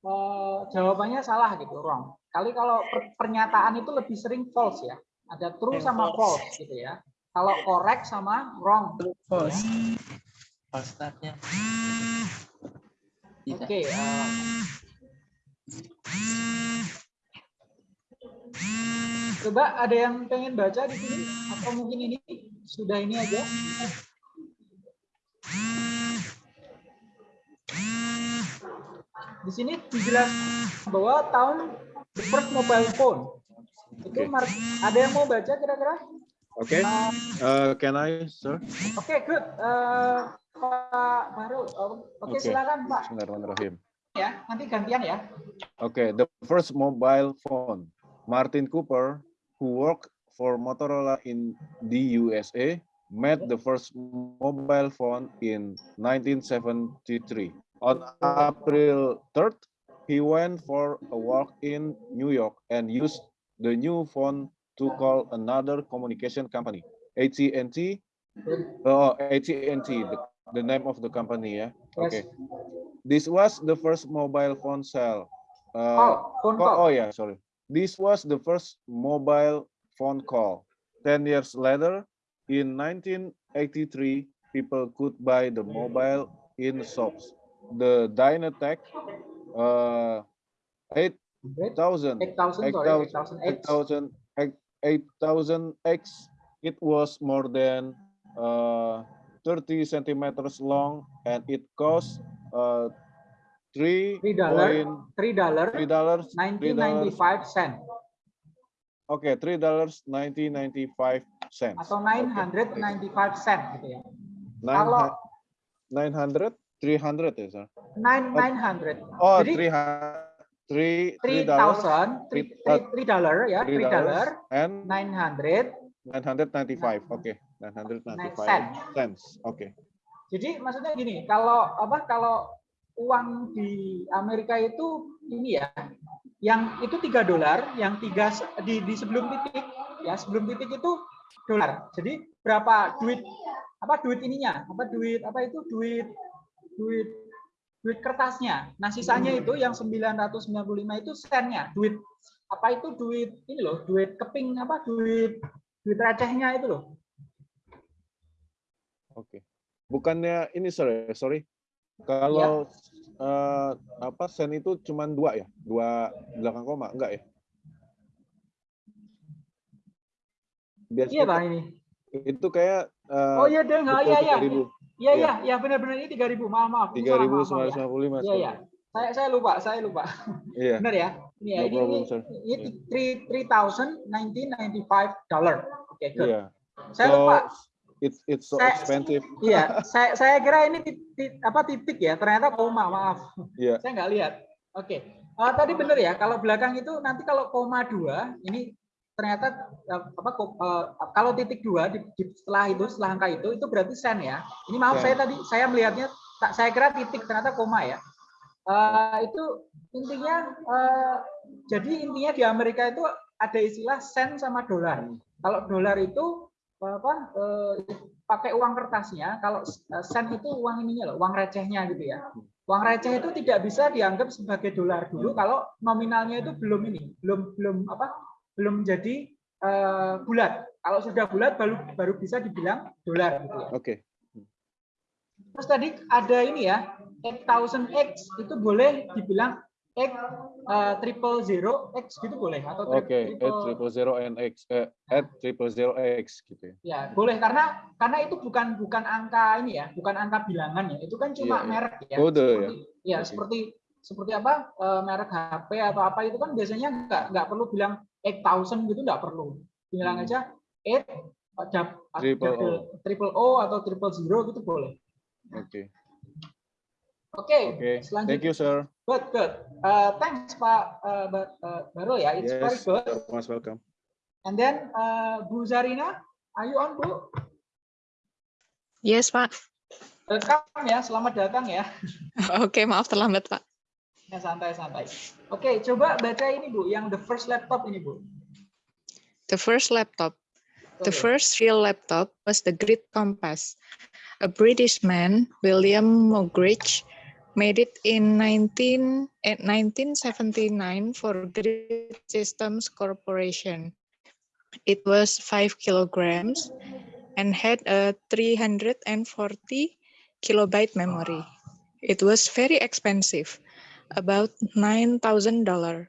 eh, jawabannya salah gitu wrong kali kalau per- pernyataan itu lebih sering false ya ada true Yang sama false. false gitu ya kalau correct sama wrong False. False startnya. Tidak. oke eh, coba ada yang pengen baca di sini atau mungkin ini sudah ini aja di sini dijelaskan bahwa tahun the first mobile phone itu Oke. mar- ada yang mau baca kira-kira? Okay. Uh, Uh, can I, sir? Oke, good. Eh, Pak Baru, oh, oke Oke. silakan Pak Bismillahirrahmanirrahim. ya. Nanti gantian ya. Okay, the first mobile phone. Martin Cooper, who worked for Motorola in the USA, made the first mobile phone in 1973. On April 3rd, he went for a walk in New York and used the new phone to call another communication company, AT&T. Oh, AT&T, the, the name of the company, yeah. Okay. This was the first mobile phone cell. Uh, Oh, phone Oh, call. oh yeah, sorry. This was the first mobile phone call. Ten years later, in 1983, people could buy the mobile in shops. The Dynatec uh, 8000 8,000, sorry, 8,000. 8000 8000X, it was more than uh, 30 centimeters long and it cost uh, three dollar. Three dollar, three dollars nineteen ninety five cent Okay, three dollars ninety ninety five cents. atau nine hundred ninety five cent gitu ya. Nine kalau- nine hundred, three hundred ya, sir. Nine nine hundred. Oh, three three three thousand, three three- dollar ya, three dollar, dollars, and nine hundred. nine hundred ninety five. Okay, nine hundred ninety Nine five cent. cents. Okay. Jadi maksudnya gini, kalau apa kalau uang di Amerika itu ini ya, yang itu tiga dolar, yang tiga di, di sebelum titik ya sebelum titik itu dolar. Jadi berapa duit apa duit ininya? Apa duit apa itu duit duit duit kertasnya. Nah, sisanya itu yang 995 itu sennya, duit apa itu duit ini loh, duit keping apa duit duit recehnya itu loh. Oke. Bukannya ini sorry, sorry. Kalau eh, apa sen itu cuma dua ya? Dua belakang koma, enggak ya? Iya, Biasanya Pak ini. itu kayak eh, Oh iya, deh, enggak iya iya. 3000. Iya Iya. iya, iya benar-benar ini 3000. Maaf maaf. Ini salah, maaf, maaf, ya. 3955. Iya sorry. iya. Saya saya lupa, saya lupa. Iya. Benar ya? Ini ya, No ini problem, ini, ini three three thousand nineteen ninety five dollar. Oke, good. Iya. Saya So lupa. It's it's so Saya- expensive. Iya, saya saya kira ini titik, apa titik ya, ternyata koma, maaf. Iya. Saya nggak lihat. Oke. Eh, tadi benar ya, kalau belakang itu nanti kalau koma dua, ini ternyata eh, apa eh, kalau titik dua di, di- setelah itu setelah angka itu itu berarti sen ya. Ini maaf Sen. saya tadi saya melihatnya tak saya kira titik ternyata koma ya. Eh, itu intinya eh, jadi intinya di Amerika itu ada istilah sen sama dolar. Kalau dolar itu apa eh, pakai uang kertasnya, kalau eh, sen itu uang ininya loh, uang recehnya gitu ya. Uang receh itu tidak bisa dianggap sebagai dolar dulu kalau nominalnya itu belum ini, belum belum apa? belum jadi eh, bulat. Kalau sudah bulat baru baru bisa dibilang dolar gitu ya. Oke. Terus tadi ada ini ya, 8000X itu boleh dibilang X eh, triple zero X gitu boleh atau tri- Oke, at triple- triple zero and x eh, at triple zero x gitu ya. Ya, boleh karena karena itu bukan bukan angka ini ya, bukan angka bilangan ya. Itu kan cuma Iya, iya. merek ya. Kode ya? seperti, ya. Oke. seperti seperti apa eh, merek HP atau apa itu kan biasanya nggak nggak perlu bilang 8000 gitu nggak perlu. Bilang Hmm. aja 8 dap- Triple O. triple O atau triple zero gitu boleh. Oke. Oke, Oke. selanjutnya. Thank you, sir. Good, good. Uh, thanks Pak uh, uh, ya. It's very Yes, good. you're most welcome. And then uh, Bu Zarina, are you on Bu? Yes, Pak. Welcome ya, selamat datang ya. Oke, maaf terlambat, Pak. Ya santai-santai. Oke, coba baca ini Bu, yang the first laptop ini Bu. The first laptop. The first real laptop was the Grid Compass. A British man, William Mogridge, made it in 19, eh, 1979 for Grid Systems Corporation. It was 5 kilograms and had a 340 kilobyte memory. It was very expensive, about $9,000.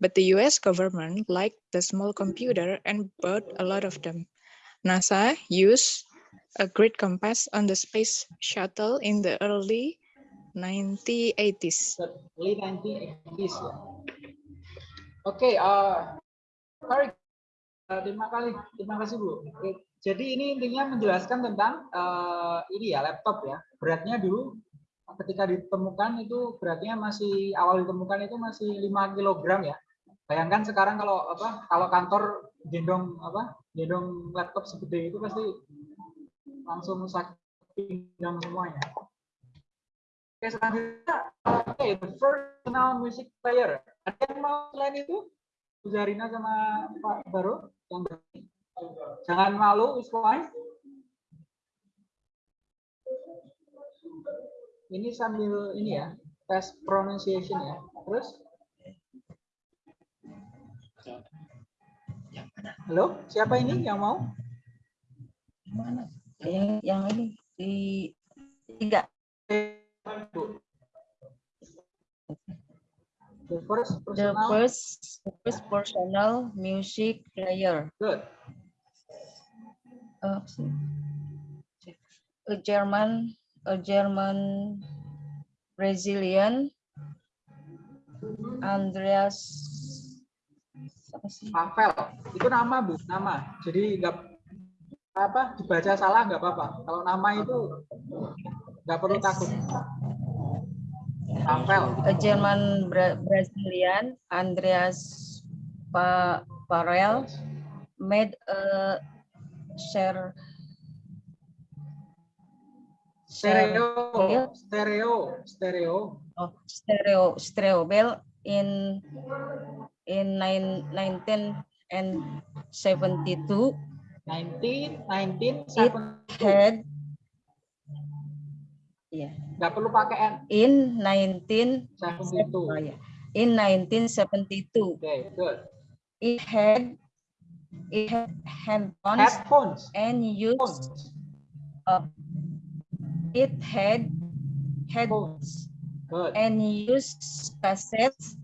But the US government liked the small computer and bought a lot of them. NASA used a grid compass on the space shuttle in the early 1980s. The late 1980s ya. Oke, uh, very Uh, terima kasih, terima kasih Bu. Jadi ini intinya menjelaskan tentang uh, ini ya laptop ya. Beratnya dulu ketika ditemukan itu beratnya masih awal ditemukan itu masih 5 kg ya. Bayangkan sekarang kalau apa kalau kantor gendong apa gendong laptop segede itu pasti langsung sakit pinggang semuanya. Oke selanjutnya oke the personal music player. Ada yang mau selain itu? Bu Zarina sama Pak Baru yang. Jangan malu, is fine. Ini sambil ini ya, tes pronunciation ya. Terus? Halo, siapa ini yang mau? Mana? Yang, yang ini di tiga. Bu. The first The personal, first first personal music player. good. Uh, a German a German Brazilian Andreas apa sih? Pavel, itu nama bu, nama. Jadi nggak apa dibaca salah nggak apa-apa. Kalau nama itu nggak perlu takut. Pavel, A German Bra- Brazilian Andreas pa Parel made a share stereo, stereo, stereo. of stereo stereo bell in in nine, 19 and 72 19, 19, It had Iya. Nggak perlu pakai N. In 19 72. oh, ya. In 1972, Oke, good. it had it had headphones Headphones. and used Phones. uh, it had headphones Good. and used cassettes.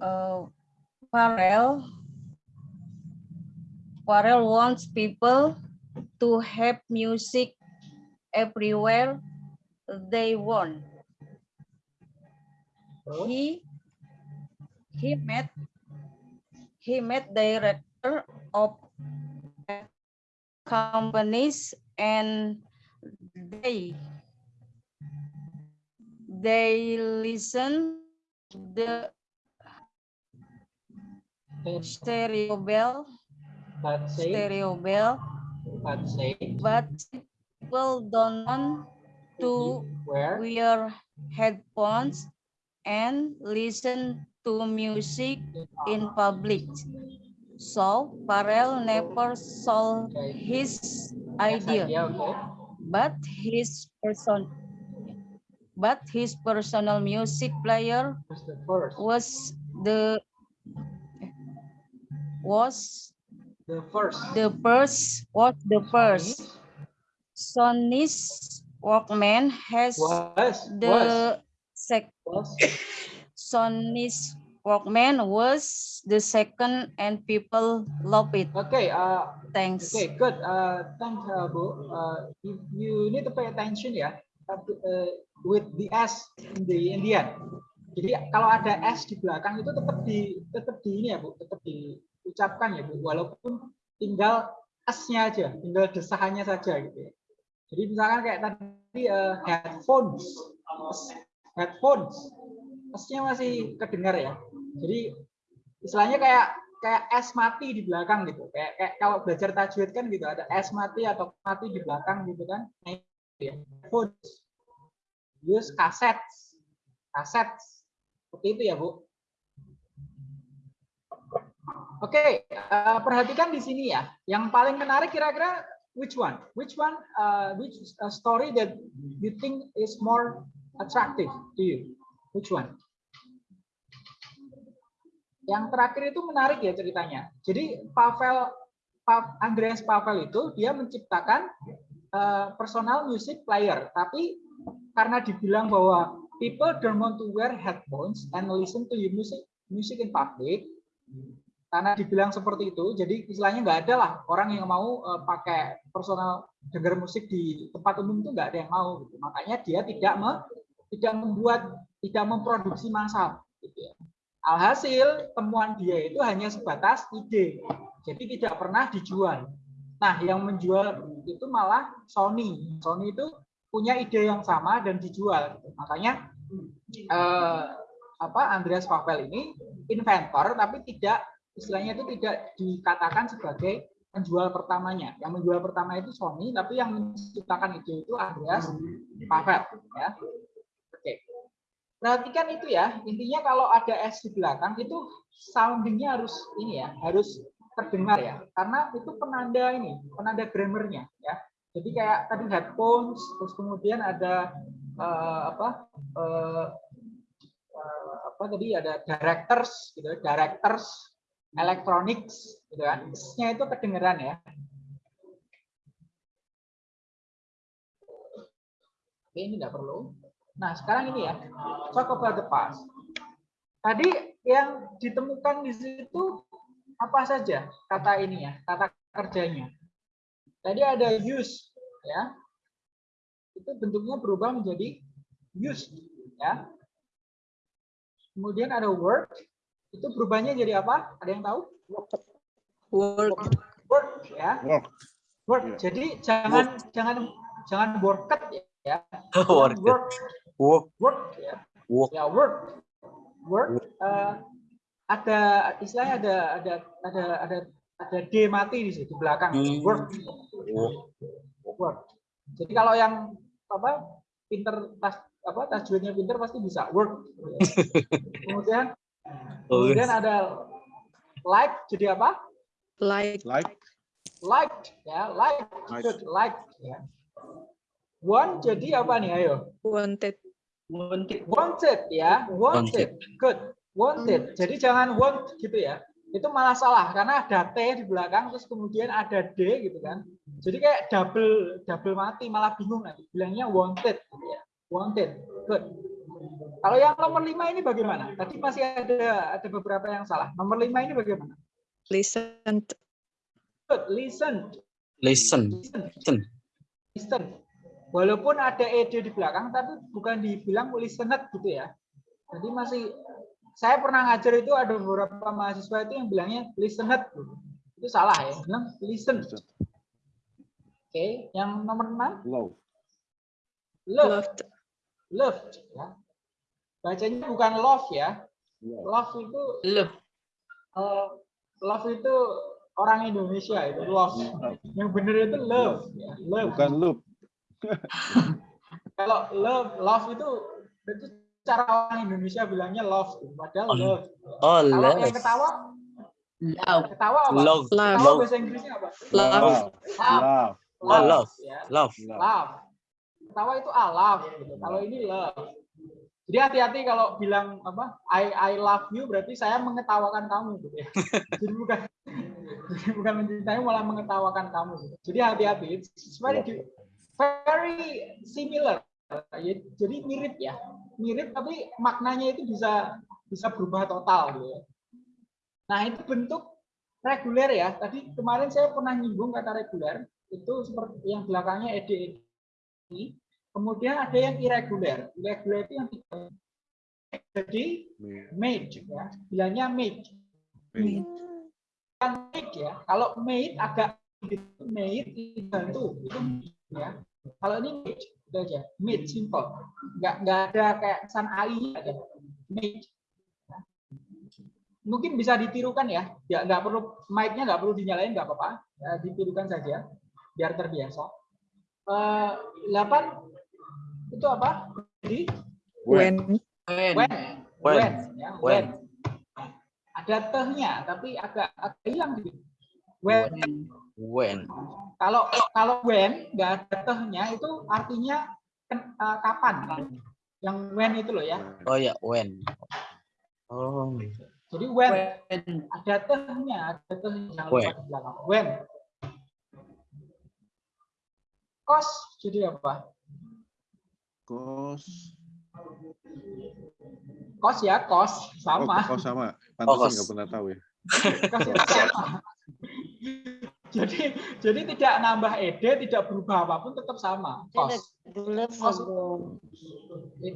Uh, Pharrell Pharrell wants people to have music everywhere they want. He he met he met director of companies and they they listen the stereo bell But say, stereo bell but say, but people don't want to where? wear headphones and listen to music in public. So Pharrell never sold his idea, but his person but his personal music player What's the first? was the was The first. the first was the first Sony's Walkman has Was. the Was. sec Was. Sony's Walkman was the second and people love it. Okay. Uh, Thanks. Okay, good. Uh, thanks, uh, Bu. Uh, you, you need to pay attention ya uh, with the S in the Indian. Jadi kalau ada S di belakang itu tetap di tetap di ini ya Bu, tetap diucapkan ya Bu, walaupun tinggal S-nya aja, tinggal desahannya saja gitu ya. Jadi misalkan kayak tadi uh, headphones, headphones, S-nya masih kedengar ya. Jadi istilahnya kayak kayak es mati di belakang gitu. Kayak, kayak kalau belajar tajwid kan gitu ada es mati atau mati di belakang gitu kan. Nah, ya. Phones. Use kaset. Kaset. Seperti itu ya, Bu. Oke, eh, perhatikan di sini ya. Yang paling menarik kira-kira which one? Which one uh, which uh, story that you think is more attractive to you? Which one? Yang terakhir itu menarik ya ceritanya. Jadi Pavel Pa- Andreas Pavel itu dia menciptakan eh, personal music player, tapi karena dibilang bahwa people don't want to wear headphones and listen to your music music in public, karena dibilang seperti itu, jadi istilahnya nggak ada lah orang yang mau eh, pakai personal dengar musik di tempat umum itu nggak ada yang mau. Gitu. Makanya dia tidak me- tidak membuat tidak memproduksi massal. Gitu ya. Alhasil temuan dia itu hanya sebatas ide, jadi tidak pernah dijual. Nah, yang menjual itu malah Sony. Sony itu punya ide yang sama dan dijual. Makanya eh, apa Andreas Pavel ini inventor, tapi tidak istilahnya itu tidak dikatakan sebagai penjual pertamanya. Yang menjual pertama itu Sony, tapi yang menciptakan ide itu Andreas Pavel. Ya. Oke. Perhatikan itu ya, intinya kalau ada S di belakang itu soundingnya harus ini ya, harus terdengar ya, karena itu penanda ini, penanda grammarnya ya. Jadi kayak tadi headphones, terus kemudian ada eh, apa, eh, eh, apa tadi ada directors, gitu, directors, electronics, gitu kan, S-nya itu kedengeran ya. Oke, ini nggak perlu. Nah, sekarang ini ya, talk about the past. Tadi yang ditemukan di situ apa saja kata ini ya, kata kerjanya. Tadi ada use, ya. Itu bentuknya berubah menjadi used, ya. Kemudian ada work, itu berubahnya jadi apa? Ada yang tahu? Work. Work, ya. Work. Work. Ya. Jadi jangan jangan jangan worket ya. Work. Work, Work. work ya. Work. ya work work eh, ada istilahnya ada ada ada ada ada d mati di situ di belakang Hmm. work Work. work jadi kalau yang apa pinter tas apa tajwidnya pinter pasti bisa work kemudian kemudian ada like jadi apa Like like ya like Like. good like ya Want jadi apa nih? Ayo. Wanted. Wanted, wanted ya, wanted. Good. Wanted. Jadi jangan want gitu ya. Itu malah salah karena ada T di belakang terus kemudian ada D gitu kan. Jadi kayak double double mati malah bingung nanti. Bilangnya wanted gitu ya. Wanted. Good. Kalau yang nomor lima ini bagaimana? Tadi masih ada ada beberapa yang salah. Nomor lima ini bagaimana? Listened. Good. Listen. Listen. Listen. Listen. Walaupun ada ed di belakang, tapi bukan dibilang listened gitu ya. Jadi masih saya pernah ngajar itu ada beberapa mahasiswa itu yang bilangnya listened. gitu. Itu salah ya. Bilang listen. Oke, yang nomor 6 Love. love, Loved. loved ya. Bacanya bukan love ya. Love. Love itu Love. eh, love itu orang Indonesia itu love. Yang benar itu love ya. Love. Bukan loop. Kalau love, love itu itu cara orang Indonesia bilangnya love, padahal Oh, love. Oh, Kalau love. yang ketawa, Love. ketawa apa? Love. Love. Ketawa bahasa Inggrisnya apa? Love. Love. Love. Love. Oh, love. Ya. Love. Love. Love. Ketawa itu ah love. Gitu. Kalau ini love. Jadi hati-hati kalau bilang apa I I love you berarti saya mengetawakan kamu gitu ya. Jadi bukan bukan mencintai malah mengetawakan kamu gitu. Jadi hati-hati. It's very very similar. Ya, Jadi mirip ya. Mirip tapi maknanya itu bisa bisa berubah total gitu ya. Nah, itu bentuk reguler ya. Tadi kemarin saya pernah nyinggung kata reguler itu seperti yang belakangnya ed ini. Kemudian ada yang irregular. Irregular itu yang tidak jadi made ya. Bilangnya made. Made. Made ya. Kalau made agak gitu, made dibantu itu ya. Kalau ini made itu aja. Made simple. Enggak enggak ada kayak kesan ai ada. Made. Mungkin bisa ditirukan ya. Ya nggak perlu mic-nya nggak perlu dinyalain nggak apa-apa. Ya, ditirukan saja biar terbiasa. Eh, 8 itu apa? Jadi When. When. when, When. ya, When. Ada tehnya tapi agak agak hilang gitu. When. When. Kalau kalau when nggak ada tehnya itu artinya eh, kapan? Yang when itu loh ya. Oh ya, when. Oh. Jadi when When. ada tehnya, ada tehnya When. lupa di belakang. When. Kos jadi apa? Kos. Kos ya, kos Oh, sama. kos sama. Oh, Pantesan kos. nggak pernah tahu ya. Kos sama. jadi jadi tidak nambah ed, tidak berubah apa pun tetap sama. Kos. Kos,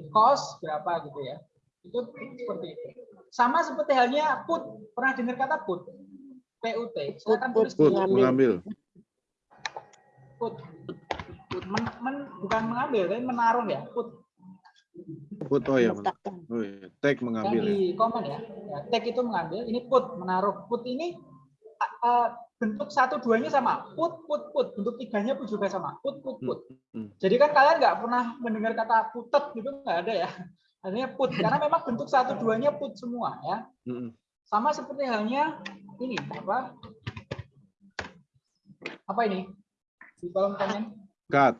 kos berapa gitu ya. Itu seperti itu. Sama seperti halnya put. Pernah dengar kata put? PUT. Saya akan tulis Put, di mengambil. put. Men, men- bukan mengambil, tapi menaruh ya. Put. Put, oh ya. men- Oh ya. Take yang mengambil ya. di komen ya. ya take itu mengambil ini put menaruh put ini uh, bentuk satu duanya sama put put put bentuk tiganya pun juga sama put put put Hmm, hmm. jadi kan kalian nggak pernah mendengar kata putet gitu nggak ada ya artinya put karena memang bentuk satu duanya put semua ya Mm-mm. sama seperti halnya ini apa apa ini di kolom komen Cut.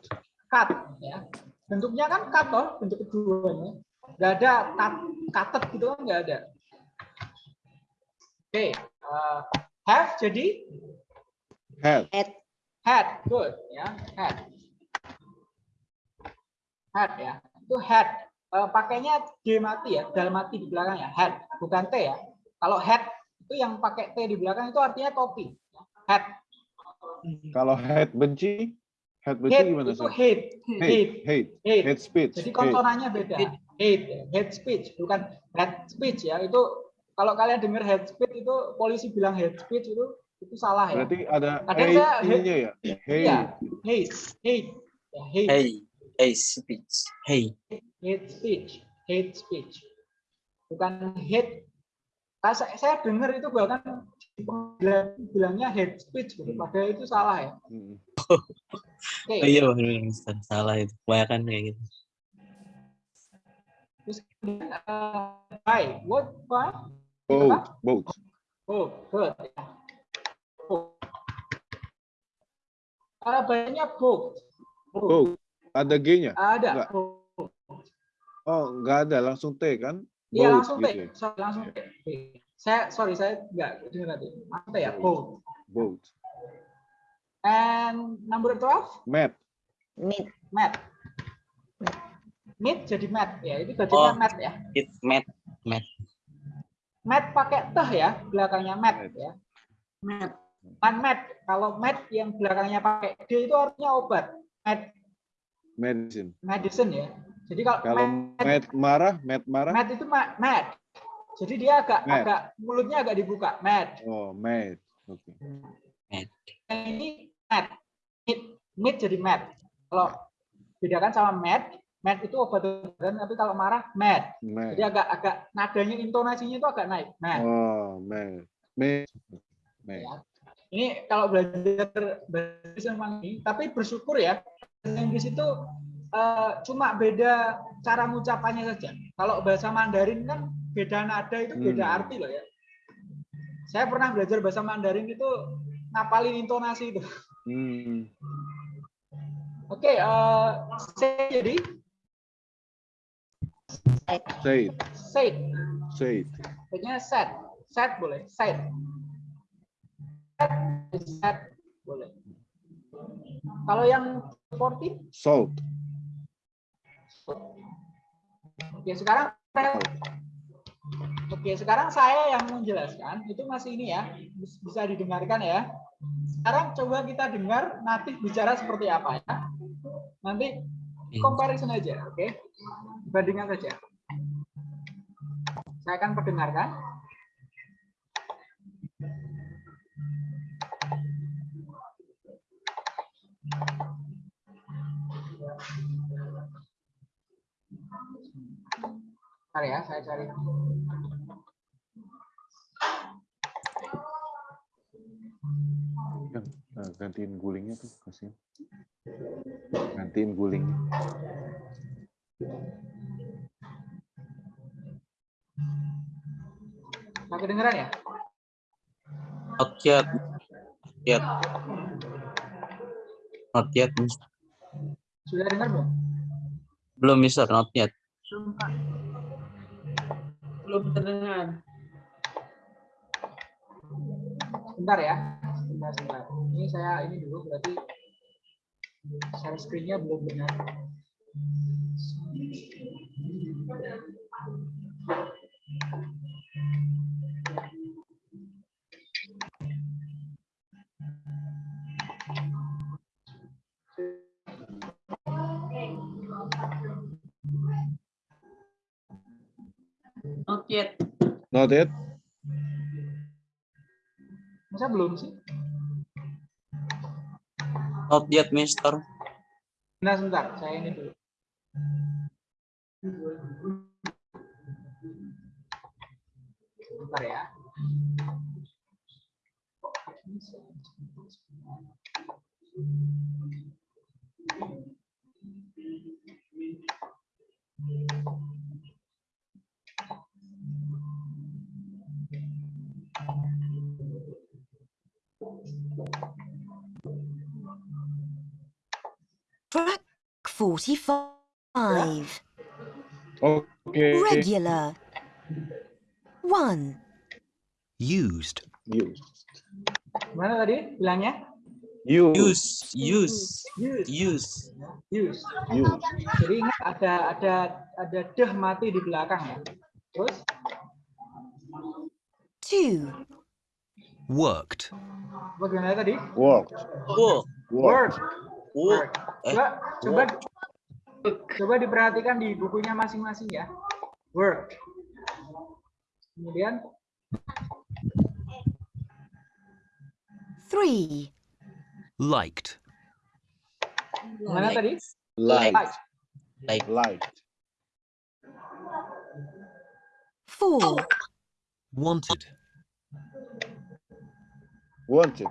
cut ya. Bentuknya kan cut toh bentuk keduanya. Nggak ada cut cutted gitu kan nggak ada. Oke eh, have jadi? Head. had. Good ya. Had. Had ya. Itu had. Eh, pakainya d mati ya dal mati di belakangnya had. Bukan t ya. Kalau had itu yang pakai t di belakang itu artinya topi had. Kalau head benci, head benci hate gimana itu sih? hate Hate, hate hate, hate hate speech. Jadi hate. konsonannya beda. Hate, hate speech, bukan hate speech ya. Itu kalau kalian dengar hate speech itu polisi bilang hate speech itu itu salah ya. Berarti ada Kadang hate saya- ya? Hate. Iya, hate, hate, ya, hate, Hey. Hey, speech. Hey. hate speech, hate speech. Bukan hate. Nah, saya, saya dengar itu bahkan bilangnya hate speech. Padahal itu salah ya. Oh iya, benar Ustaz. Salah itu. Kebanyakan kayak gitu. Terus eh, by what by? Boat, boat. Oh, good. Cara bacanya boat. Boat. Ada G-nya? Ada. Enggak. Oh, nggak ada, langsung T kan? Iya langsung T. gitu ya? Sorry, langsung T. Saya sorry saya nggak dengar tadi. Langsung T ya. Boat. Boat. And number 12, Mat. Meet. mat. Meet jadi mat ya. Itu bacanya Oh. mat ya. It met Mat pakai teh ya, belakangnya mat Mat. ya. Mat. Kan mat. Kalau mat yang belakangnya pakai D itu artinya obat. Mat Medicine. medicine ya. Jadi kalau, Kalau mat, Mat marah, Mat marah. mat itu ma- mat. Jadi dia agak Mat. agak mulutnya agak dibuka. Mat. Oh, Mat. Oke. Yang ini mat. Meat, meat jadi mat. Kalau bedakan sama mat, mat itu obat-obatan tapi kalau marah mat. Mat. Jadi agak agak nadanya intonasinya itu agak naik. Mat. Oh, Mat. Mat. Mat. Ya. Ini kalau belajar bahasa Inggris ini, tapi bersyukur ya bahasa Inggris itu eh, cuma beda cara mengucapannya saja. Kalau bahasa Mandarin kan beda nada itu beda Hmm. arti loh ya. Saya pernah belajar bahasa Mandarin itu ngapalin intonasi itu. Hmm. Oke, eh, say jadi Say it. say, Say it. Kayaknya set, set boleh, set. Set, set boleh. Kalau yang 40 Salt. Oke, sekarang Oke, sekarang saya yang menjelaskan itu masih ini ya, bis- bisa didengarkan ya. Sekarang coba kita dengar natif bicara seperti apa ya. Nanti comparison aja, oke? Bandingkan saja. Saya akan perdengarkan. Bentar ya, saya cari. Eh, gantiin gulingnya tuh, kasihan. Gantiin gulingnya. Saya kedengeran ya? not yet yet not yet. Sudah dengar belum? belum Mister not yet Belum terdengar. Bentar ya. Sebentar, sebentar. Ini saya ini dulu berarti share screen-nya belum benar. Not yet. Not yet. Masa belum sih? Not yet Mister Nah, sebentar. Saya ini dulu. 45. Oke. Regular. 1. used, Use. Mana tadi bilangnya? Use. use use Use. use Use. Jadi ingat ada ada ada deh mati di belakang ya. Terus 2. worked, bagaimana tadi? Work. oh Work. Work. Work. eh Coba coba coba diperhatikan di bukunya masing-masing ya. Work. Kemudian 3. liked, mana tadi? Like. Like. like Like. 4. wanted, Wanted.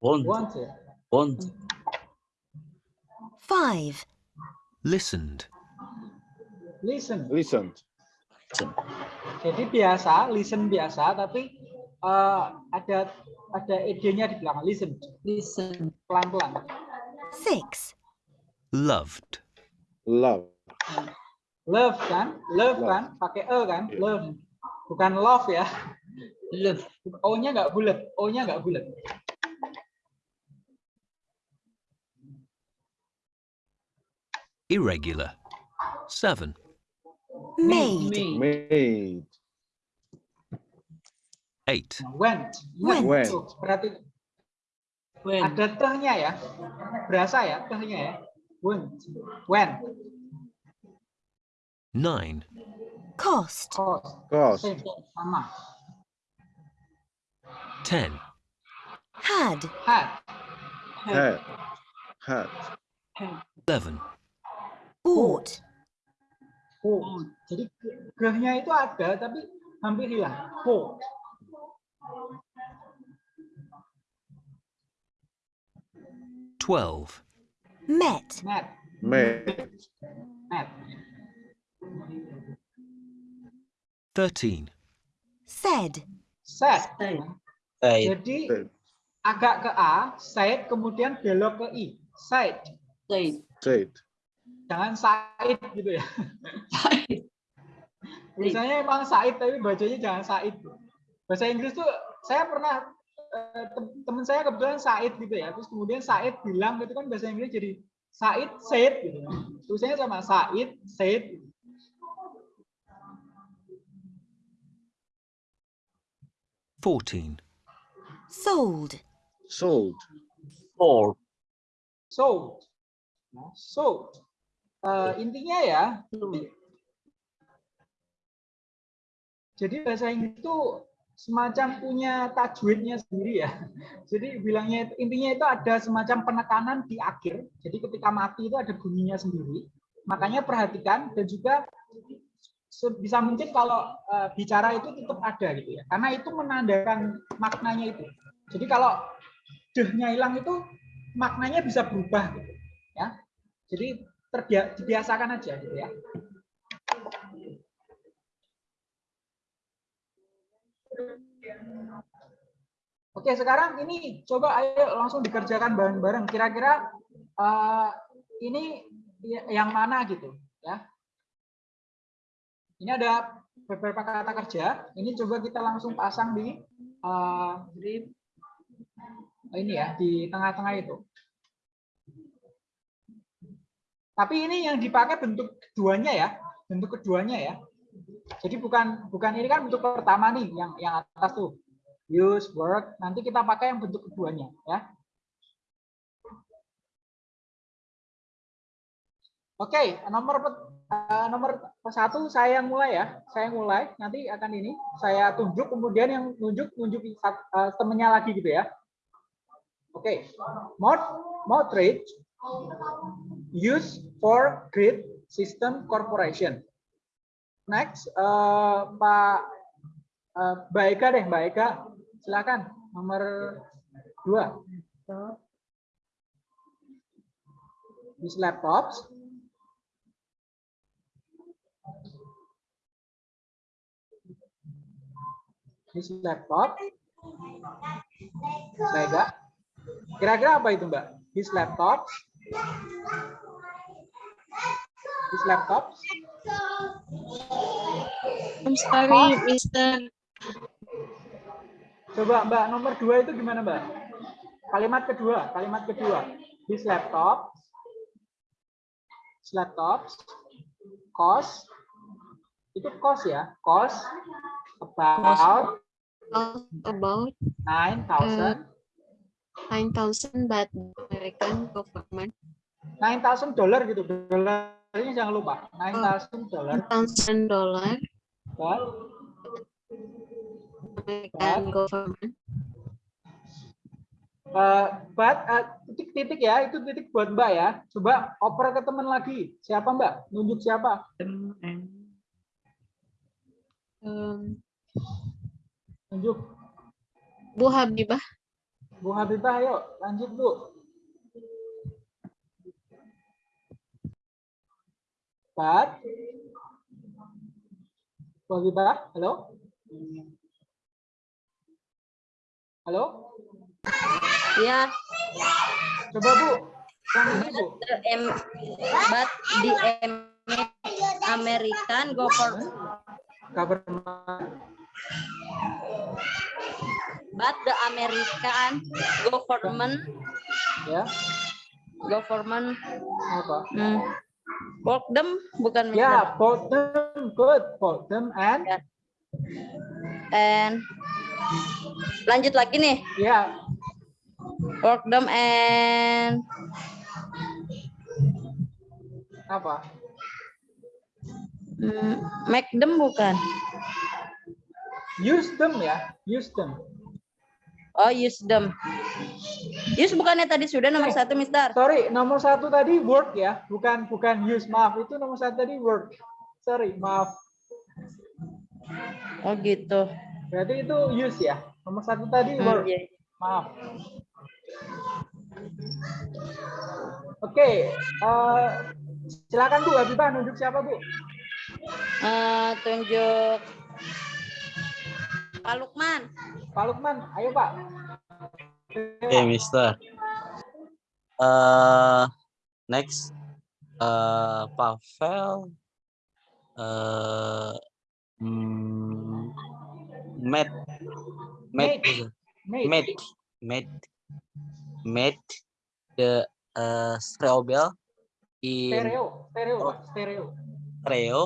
want Want ya. Want 5. listened, Listen. Listen. Jadi biasa, listen biasa, tapi eh, ada ada ed-nya di belakang. Listen. Listen. Pelan-pelan. 6. loved, love. Love kan? Love, Love. kan? Pakai e kan? Iya. Love. Bukan love ya. Love. O-nya nggak bulat. O-nya nggak bulat. Irregular. 7. Made. Made. Made. 8. Went. Ingat, Went. Berarti When. ada tehnya ya. Berasa ya tehnya ya. Went. When. 9. Cost. Cost. Cost. Sama. 10. Had. Had. Had. Had. 11. Ought. Oh. Jadi gehnya itu ada tapi hampir hilang. Oh. Twelve. Met. Met. Met. Met. Thirteen. Said. Said. Said. Said. Jadi Said. agak ke A, said kemudian belok ke I. Said. Said. Said. Jangan Said gitu ya. Said. Misalnya emang Said tapi bacanya jangan Said. Bahasa Inggris tuh saya pernah eh, tem- teman saya kebetulan Said gitu ya. Terus kemudian Said bilang gitu kan bahasa Inggris jadi Said said gitu. Tulisannya sama Said said. Fourteen. Sold. Sold. Four. sold. Nah, sold. Eh, intinya ya, jadi bahasa Inggris itu semacam punya tajwidnya sendiri ya. Jadi bilangnya intinya itu ada semacam penekanan di akhir. Jadi ketika mati itu ada bunyinya sendiri. Makanya perhatikan dan juga bisa mungkin kalau eh, bicara itu tetap ada gitu ya. Karena itu menandakan maknanya itu. Jadi kalau dehnya hilang itu maknanya bisa berubah gitu ya. Jadi terbia- dibiasakan aja gitu ya. Oke, sekarang ini coba ayo langsung dikerjakan bareng-bareng. Kira-kira eh, ini yang mana gitu ya. Ini ada beberapa kata kerja. Ini coba kita langsung pasang di di ini ya di tengah-tengah itu. Tapi ini yang dipakai bentuk keduanya ya, bentuk keduanya ya. Jadi bukan bukan ini kan bentuk pertama nih yang yang atas tuh. Use work. Nanti kita pakai yang bentuk keduanya ya. Oke, nomor eh, nomor satu saya yang mulai ya. Saya mulai. Nanti akan ini saya tunjuk kemudian yang nunjuk sat- eh, temennya lagi gitu ya. Oke, mod moderate use for grid system corporation. Next, eh, Pak eh, Mbak Eka deh, Mbak Eka, silakan nomor dua. These laptops. This laptop. Mbak. Kira-kira apa itu, Mbak? This laptop di laptop, I'm sorry, Mister. Coba Mbak, nomor dua itu gimana Mbak? Kalimat kedua, kalimat kedua. This laptop, laptop, cost, itu cost ya, cost about, about 9,000. Uh, 9,000 but American government. 9,000 dollar gitu, dollar ini jangan lupa. 9,000 dollar. 9,000 dollar. But American but, government. Uh, but eh, titik-titik uh, ya, itu titik buat Mbak ya. Coba oper ke teman lagi. Siapa Mbak? Nunjuk siapa? Um, Nunjuk. Bu Habibah. Bu Habibah, ayo lanjut Bu. But, Bu Habibah, halo? Halo? Ya, Coba Bu, but the Am- American government Government. But the American government Ya, government apa? hmm, work them bukan. Ya, bought them, good. Bought them and Ya. and lanjut lagi nih ya, work them and apa? hmm, make them bukan Use them ya, use them. Oh use them use bukannya tadi sudah nomor Eh. satu Mister Sorry, nomor satu tadi work ya, bukan bukan use. Maaf, itu nomor satu tadi work. Sorry, maaf. oh gitu Berarti itu use ya. Nomor satu tadi Hmm, work. iya. Maaf. Oke, eh, silakan Bu Habibah nunjuk siapa Bu? Eh, tunjuk Pak Lukman. Pak Lukman, ayo Pak. Oke, Mister. Eh, next, eh Pavel, Matt, Matt, Mate. Matt, Matt, Matt, the uh, Streobel in Stereo, stereo, Pak. stereo, Stereo,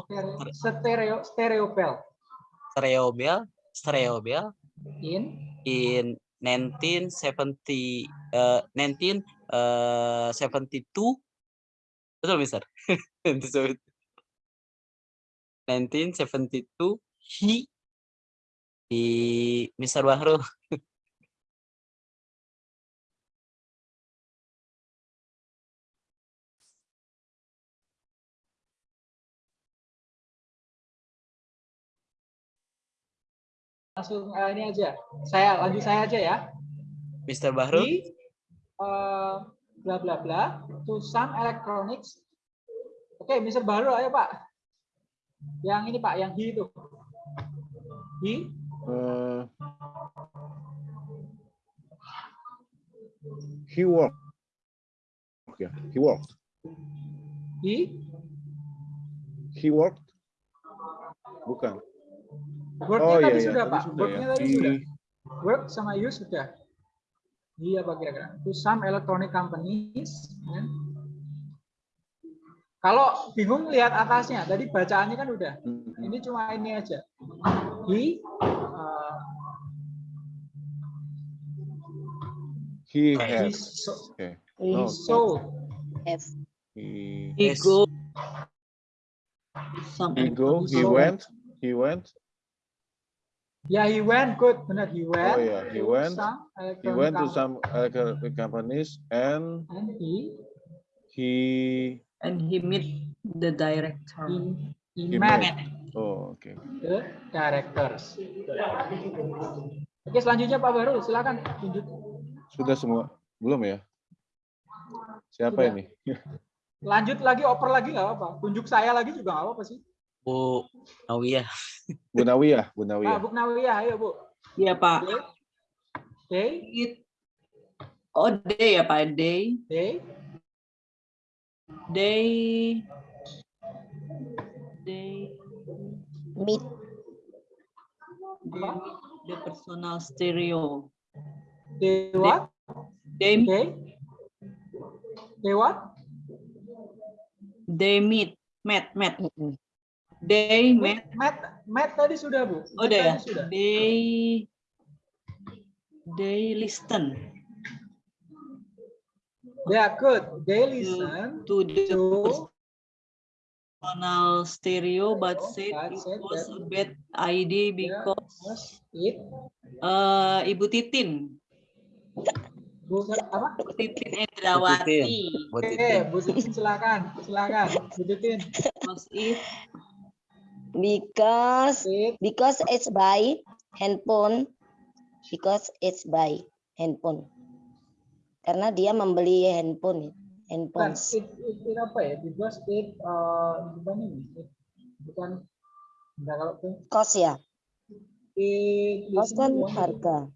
stereo, stereo, stereo bell. Streobel, In. in 1970 uh, 19 uh, 72 betul Mister? 1972 he di Mister Bahru langsung eh, ini aja. Saya lanjut saya aja ya. Mister Bahru Di eh, bla bla bla to some electronics. Oke, Mr. Baru ayo Pak. Yang ini Pak, yang he itu. He Uh, he worked. Yeah, he worked. he He worked. Bukan. Work-nya Oh iya tadi iya, sudah tadi Pak. sudah ya. Work-nya tadi He- sudah. Work sama use sudah. Iya apa kira-kira? To some electronic companies. kan? Kalau bingung lihat atasnya, tadi bacaannya kan udah. Mm, mm. Ini cuma ini aja. He uh, He Right. he, so, Okay. he sold. He He Yes. go. Some he go. He So- went. He went. Yeah, he went. Good, benar. He went. Oh, yeah, he went. some He went to some electronic companies and and he he. and he meet the director. he, he, He met met. Oh, okay. the directors. Oke, selanjutnya Pak Baru, silakan tunjuk. Sudah semua? Belum ya? Siapa Sudah. ini? Lanjut lagi, oper lagi nggak apa-apa. Tunjuk saya lagi juga nggak apa-apa sih. Bu Nawiyah Bu Nawiyah, Bu Nawiyah. Bu Nawiyah, ayo Bu. Iya Pak. They, It, oh they ya Pak. They they, they they Meet. they meet the personal stereo. they what? They They, they what? they meet met met. They met. Matt, Matt tadi sudah Bu. Oh udah ya. Sudah. They they listen Yeah, good. They listen to the to personal stereo, but Oh, said it said was that- a bad idea Yeah, because was it. uh, Ibu Titin, Bu, apa? Ibu Titin Endrawati Bu Oke, Titin Bu Titin silakan, silakan. Bu Titin. was it because because it's by handphone. Because it's by handphone. Karena dia membeli handphone handphone it, it, it apa ya? Because it, uh, bukan ini. It, bukan, enggak kalau cost ya? It, cost kan harga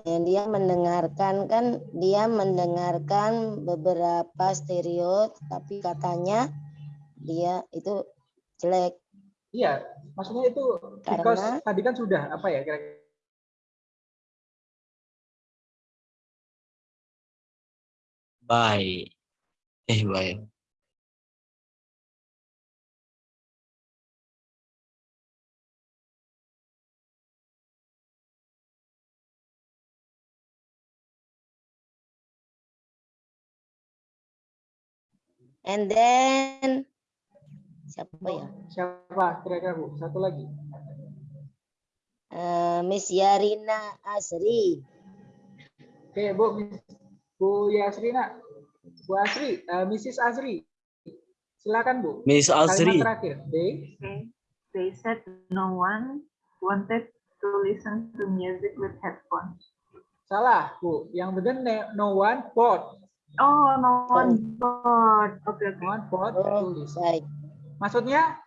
dia mendengarkan kan dia mendengarkan beberapa stereo tapi katanya dia itu jelek Iya, maksudnya itu because Karena- tadi kan sudah apa ya kira-kira Baik. Eh, baik. And then siapa ya siapa kira-kira Bu? Satu lagi. Eh, Miss Yarina Asri Oke, Bu, Bu Yasrina. Bu Asri, eh, Mrs. Asri. Silakan, Bu. Miss Kalimat Asri. terakhir. They Okay. They said no one wanted to listen to music with headphones. salah, Bu. Yang benar no one bought. Oh, no one bought. Oke, oke. No one bought Oh, Maksudnya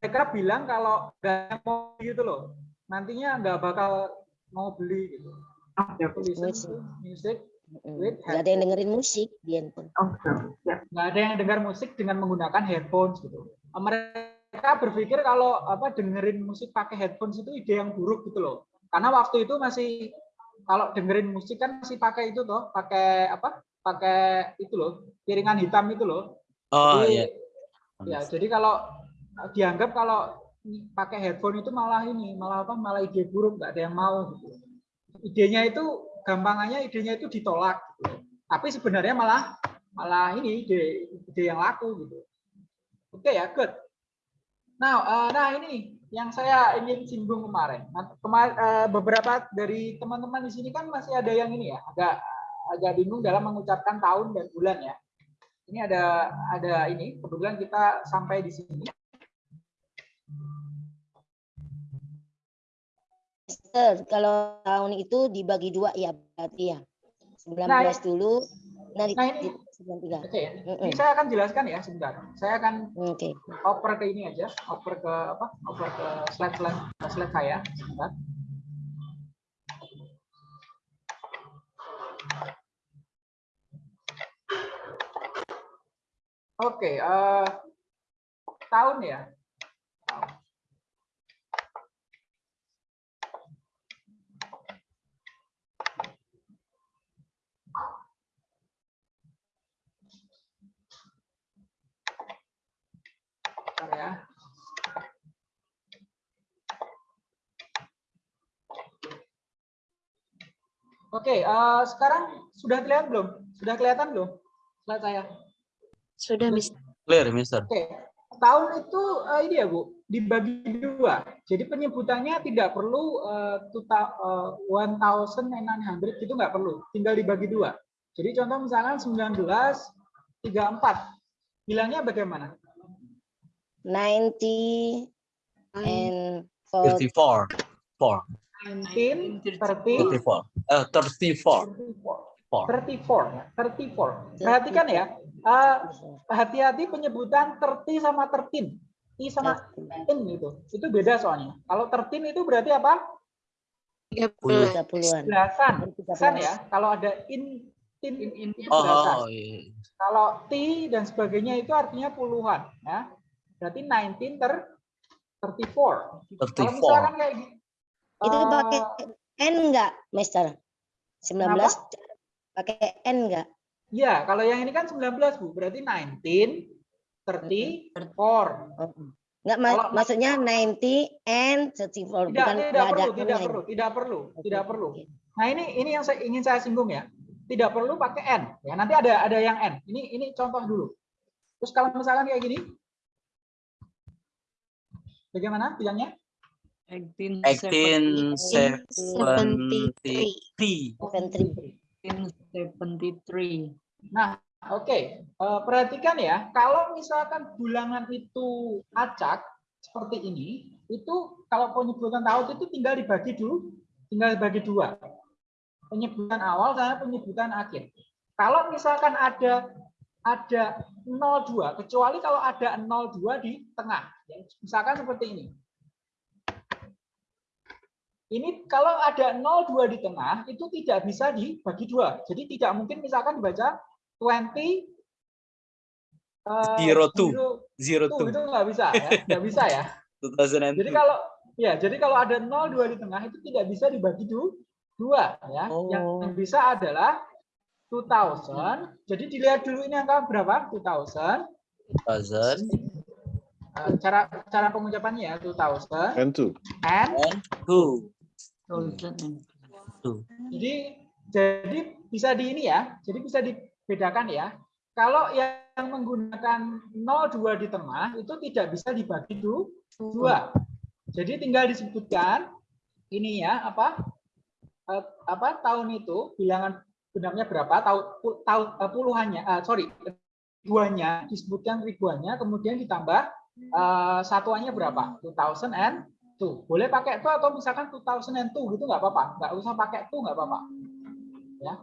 mereka bilang kalau nggak mau gitu loh. Nantinya nggak bakal mau beli gitu. Oke, to music Mm, with nggak ada yang dengerin musik di handphone oke. Siap. nggak ada yang dengar musik dengan menggunakan headphones gitu. Mereka berpikir kalau apa dengerin musik pakai headphones itu ide yang buruk gitu loh. Karena waktu itu masih kalau dengerin musik kan masih pakai itu toh, pakai apa? Pakai itu loh, piringan hitam itu loh. Oh, Jadi, iya. Ya, jadi kalau dianggap kalau pakai headphone itu malah ini, malah apa? Malah ide buruk, nggak ada yang mau gitu. Idenya itu gampangannya idenya itu ditolak gitu. Tapi sebenarnya malah malah ini ide ide yang laku gitu. Oke ya, good. Nah, eh, nah ini yang saya ingin singgung kemarin. Nah, kema- eh, beberapa dari teman-teman di sini kan masih ada yang ini ya, agak agak bingung dalam mengucapkan tahun dan bulan ya. Ini ada ada ini kebetulan kita sampai di sini. Mister, kalau tahun itu dibagi dua ya berarti ya 19 Nah, dulu nah, nah ini di 93 Oke ya. Mm-mm. Ini saya akan jelaskan ya sebentar. Saya akan oke oper ke ini aja, oper ke apa? Oper ke slide slide slide saya sebentar. Oke, eh, tahun ya. Ya. Oke, eh, sekarang sudah kelihatan belum? Sudah kelihatan belum? Slide saya. Sudah, Mister. Clear, Mister. Oke, tahun itu eh, ini ya Bu, dibagi dua. Jadi penyebutannya tidak perlu eh, tuta- eh, 1900 itu nggak perlu, tinggal dibagi dua. Jadi contoh misalkan 1934, bilangnya bagaimana? 90 and 54. 4. 1934. 34. Eh, 34. 4. 34 ya, 34. Perhatikan ya, eh, hati-hati penyebutan 30 sama 13. I sama in itu. Itu beda soalnya. Kalau 13 itu berarti apa? 30-an. Belasan. Belasan ya. Kalau ada in tin in, itu belasan. Oh, iya. Kalau T dan sebagainya itu artinya puluhan ya. Berarti 19 ter 34. Kalau 34. misalkan kayak gitu. Itu pakai N enggak, Mister? 19 pakai N enggak? Ya, kalau yang ini kan 19, Bu. Berarti 19 34. Enggak ma- Kalau- maksudnya 90 and 34 Tidak, bukan tidak enggak ada perlu, tidak perlu, tidak perlu, tidak perlu. Nah, ini ini yang saya ingin saya singgung ya. Tidak perlu pakai n. Ya, nanti ada ada yang n. Ini ini contoh dulu. Terus kalau misalkan kayak gini, bagaimana bilangnya? 1873. 73. Nah, oke. Eh, perhatikan ya, kalau misalkan bulangan itu acak seperti ini, itu kalau penyebutan tahun itu tinggal dibagi dulu, tinggal dibagi dua. Penyebutan awal sama penyebutan akhir. Kalau misalkan ada ada 02, kecuali kalau ada 02 di tengah. Ya, Misalkan seperti ini. Ini kalau ada 02 di tengah, itu tidak bisa dibagi dua. Jadi tidak mungkin misalkan dibaca 20 02 uh, zero two. Zero, zero two. Itu nggak bisa ya. enggak bisa ya. 2002. Jadi kalau ya jadi kalau ada 02 di tengah itu tidak bisa dibagi dua ya. Oh. Yang bisa adalah 2000. Jadi dilihat dulu ini angka berapa? 2000. 2000 eh, cara cara pengucapannya ya 2000 and 2 and 2 Hmm. Jadi jadi bisa di ini ya, jadi bisa dibedakan ya. Kalau yang menggunakan 02 di tengah itu tidak bisa dibagi dua. Jadi tinggal disebutkan ini ya apa eh, apa tahun itu bilangan benarnya berapa tahun tahun eh, puluhannya uh, sorry ribuannya disebutkan ribuannya kemudian ditambah uh, satuannya berapa 2000 and two boleh pakai itu atau misalkan 2002 gitu nggak apa-apa nggak usah pakai itu nggak apa-apa ya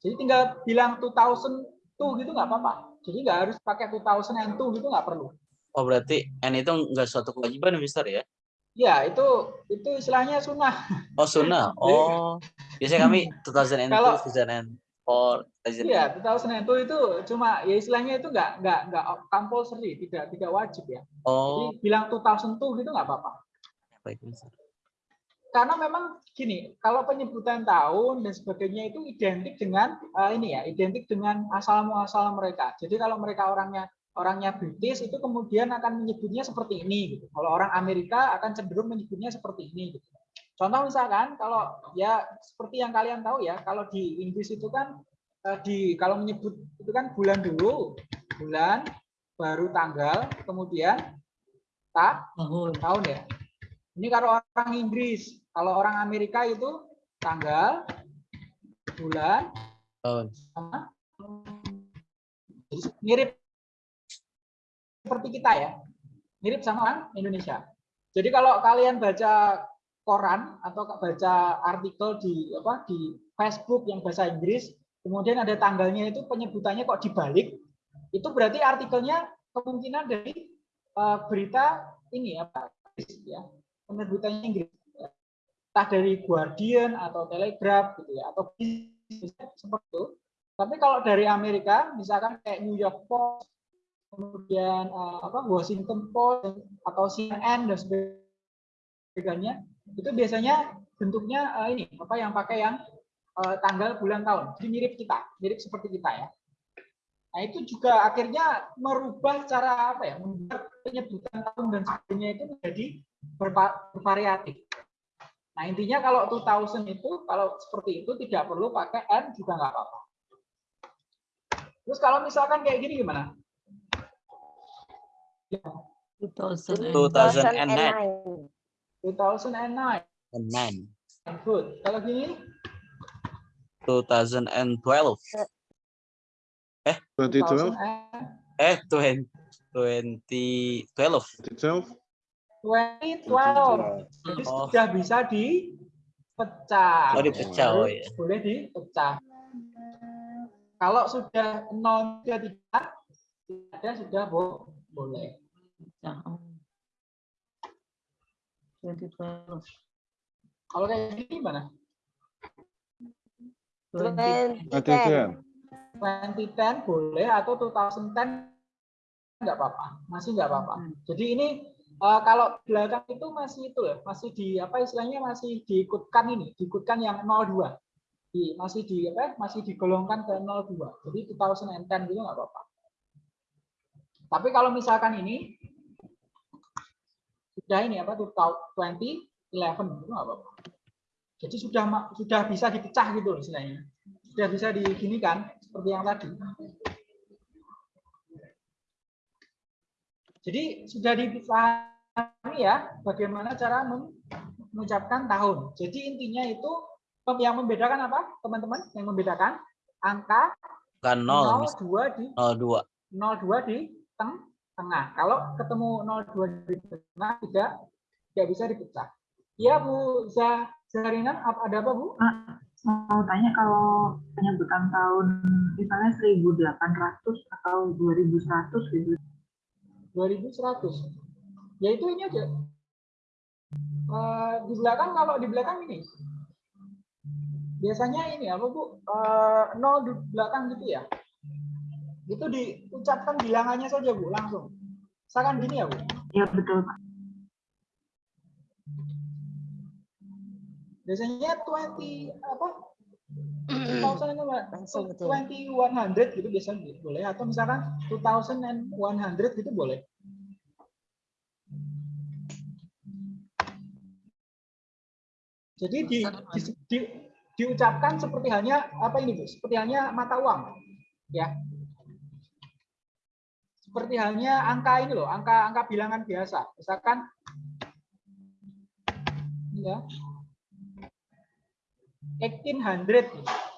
jadi tinggal bilang 2002 gitu nggak apa-apa jadi nggak harus pakai 2002 gitu nggak perlu Oh berarti N itu enggak suatu kewajiban Mister ya? ya itu itu istilahnya sunnah Oh sunnah. Oh biasanya kami 2002, Kalau- 2004, 2000. Iya, 2002 itu cuma ya istilahnya itu nggak nggak nggak compulsory, tidak tidak wajib ya. Oh Jadi bilang 2002 gitu nggak apa-apa. Karena memang gini, kalau penyebutan tahun dan sebagainya itu identik dengan eh, ini ya, identik dengan asal muasal mereka. Jadi kalau mereka orangnya orangnya British itu kemudian akan menyebutnya seperti ini gitu. Kalau orang Amerika akan cenderung menyebutnya seperti ini gitu. Contoh misalkan kalau ya seperti yang kalian tahu ya, kalau di Inggris itu kan eh, di kalau menyebut itu kan bulan dulu, bulan baru tanggal, kemudian tak tahun ya. Ini kalau orang Inggris, kalau orang Amerika itu tanggal, bulan, Tahun. sama. Mirip seperti kita ya, mirip sama orang Indonesia. Jadi kalau kalian baca koran atau baca artikel di apa di Facebook yang bahasa Inggris, kemudian ada tanggalnya itu penyebutannya kok dibalik, itu berarti artikelnya kemungkinan dari eh, berita ini apa ya penyebutannya Inggris entah dari Guardian atau Telegraph gitu ya atau seperti itu. Tapi kalau dari Amerika misalkan kayak New York Post kemudian eh, apa Washington Post atau CNN dan sebagainya itu biasanya bentuknya eh, ini apa yang pakai yang eh, tanggal bulan tahun. Jadi mirip kita mirip seperti kita ya. Nah itu juga akhirnya merubah cara apa ya membuat penyebutan tahun dan sebagainya itu menjadi bervariatif. Nah intinya kalau 2000 itu kalau seperti itu tidak perlu pakai n juga nggak apa-apa. Terus kalau misalkan kayak gini gimana? 2009. 2009 And nine. good. Kalau gini? 2012. Eh, 2012, eh 20 2012. 2012, 2012 jadi Oh. sudah bisa dipecah. Oh, dipecah, oh, Boleh- iya. boleh dipecah. Kalau sudah nol sudah tidak tidak ada sudah bo- boleh. 2012. kalau kayak gini gimana? 2010, 2010 boleh atau 2010 nggak apa-apa. Masih nggak apa-apa. Jadi ini eh, kalau belakang itu masih itu ya masih di apa istilahnya masih diikutkan ini diikutkan yang 02 di, masih di apa masih digolongkan ke 02 jadi 2010 gitu nggak apa-apa. Tapi kalau misalkan ini sudah ini apa 2011 gitu nggak apa-apa. Jadi sudah sudah bisa dipecah gitu istilahnya. Sudah bisa diginikan seperti yang tadi jadi sudah dipahami ya bagaimana cara mengucapkan tahun jadi intinya itu yang membedakan apa teman-teman yang membedakan angka Kan 0, 02 di 02. 02 di teng tengah. Kalau ketemu 02 di tengah tidak tidak bisa dipecah. Iya Bu Zah- Zahrinan apa ada apa Bu? Mau tanya kalau penyebutan tahun misalnya 1800 atau 2100 gitu. 2100. Ya itu ini aja. Eh, di belakang kalau di belakang ini biasanya ini apa bu Eh, nol di belakang gitu ya itu diucapkan bilangannya saja bu langsung misalkan gini ya bu Ya betul Pak. biasanya 20 apa 2000 itu, Mbak. Langsung betul. 2100 gitu biasanya boleh. Atau misalkan 2100 gitu boleh. Jadi di, di, di- diucapkan seperti hanya apa ini bu? Seperti hanya mata uang ya. Seperti hanya angka ini loh angka angka bilangan biasa. Misalkan ya. 1800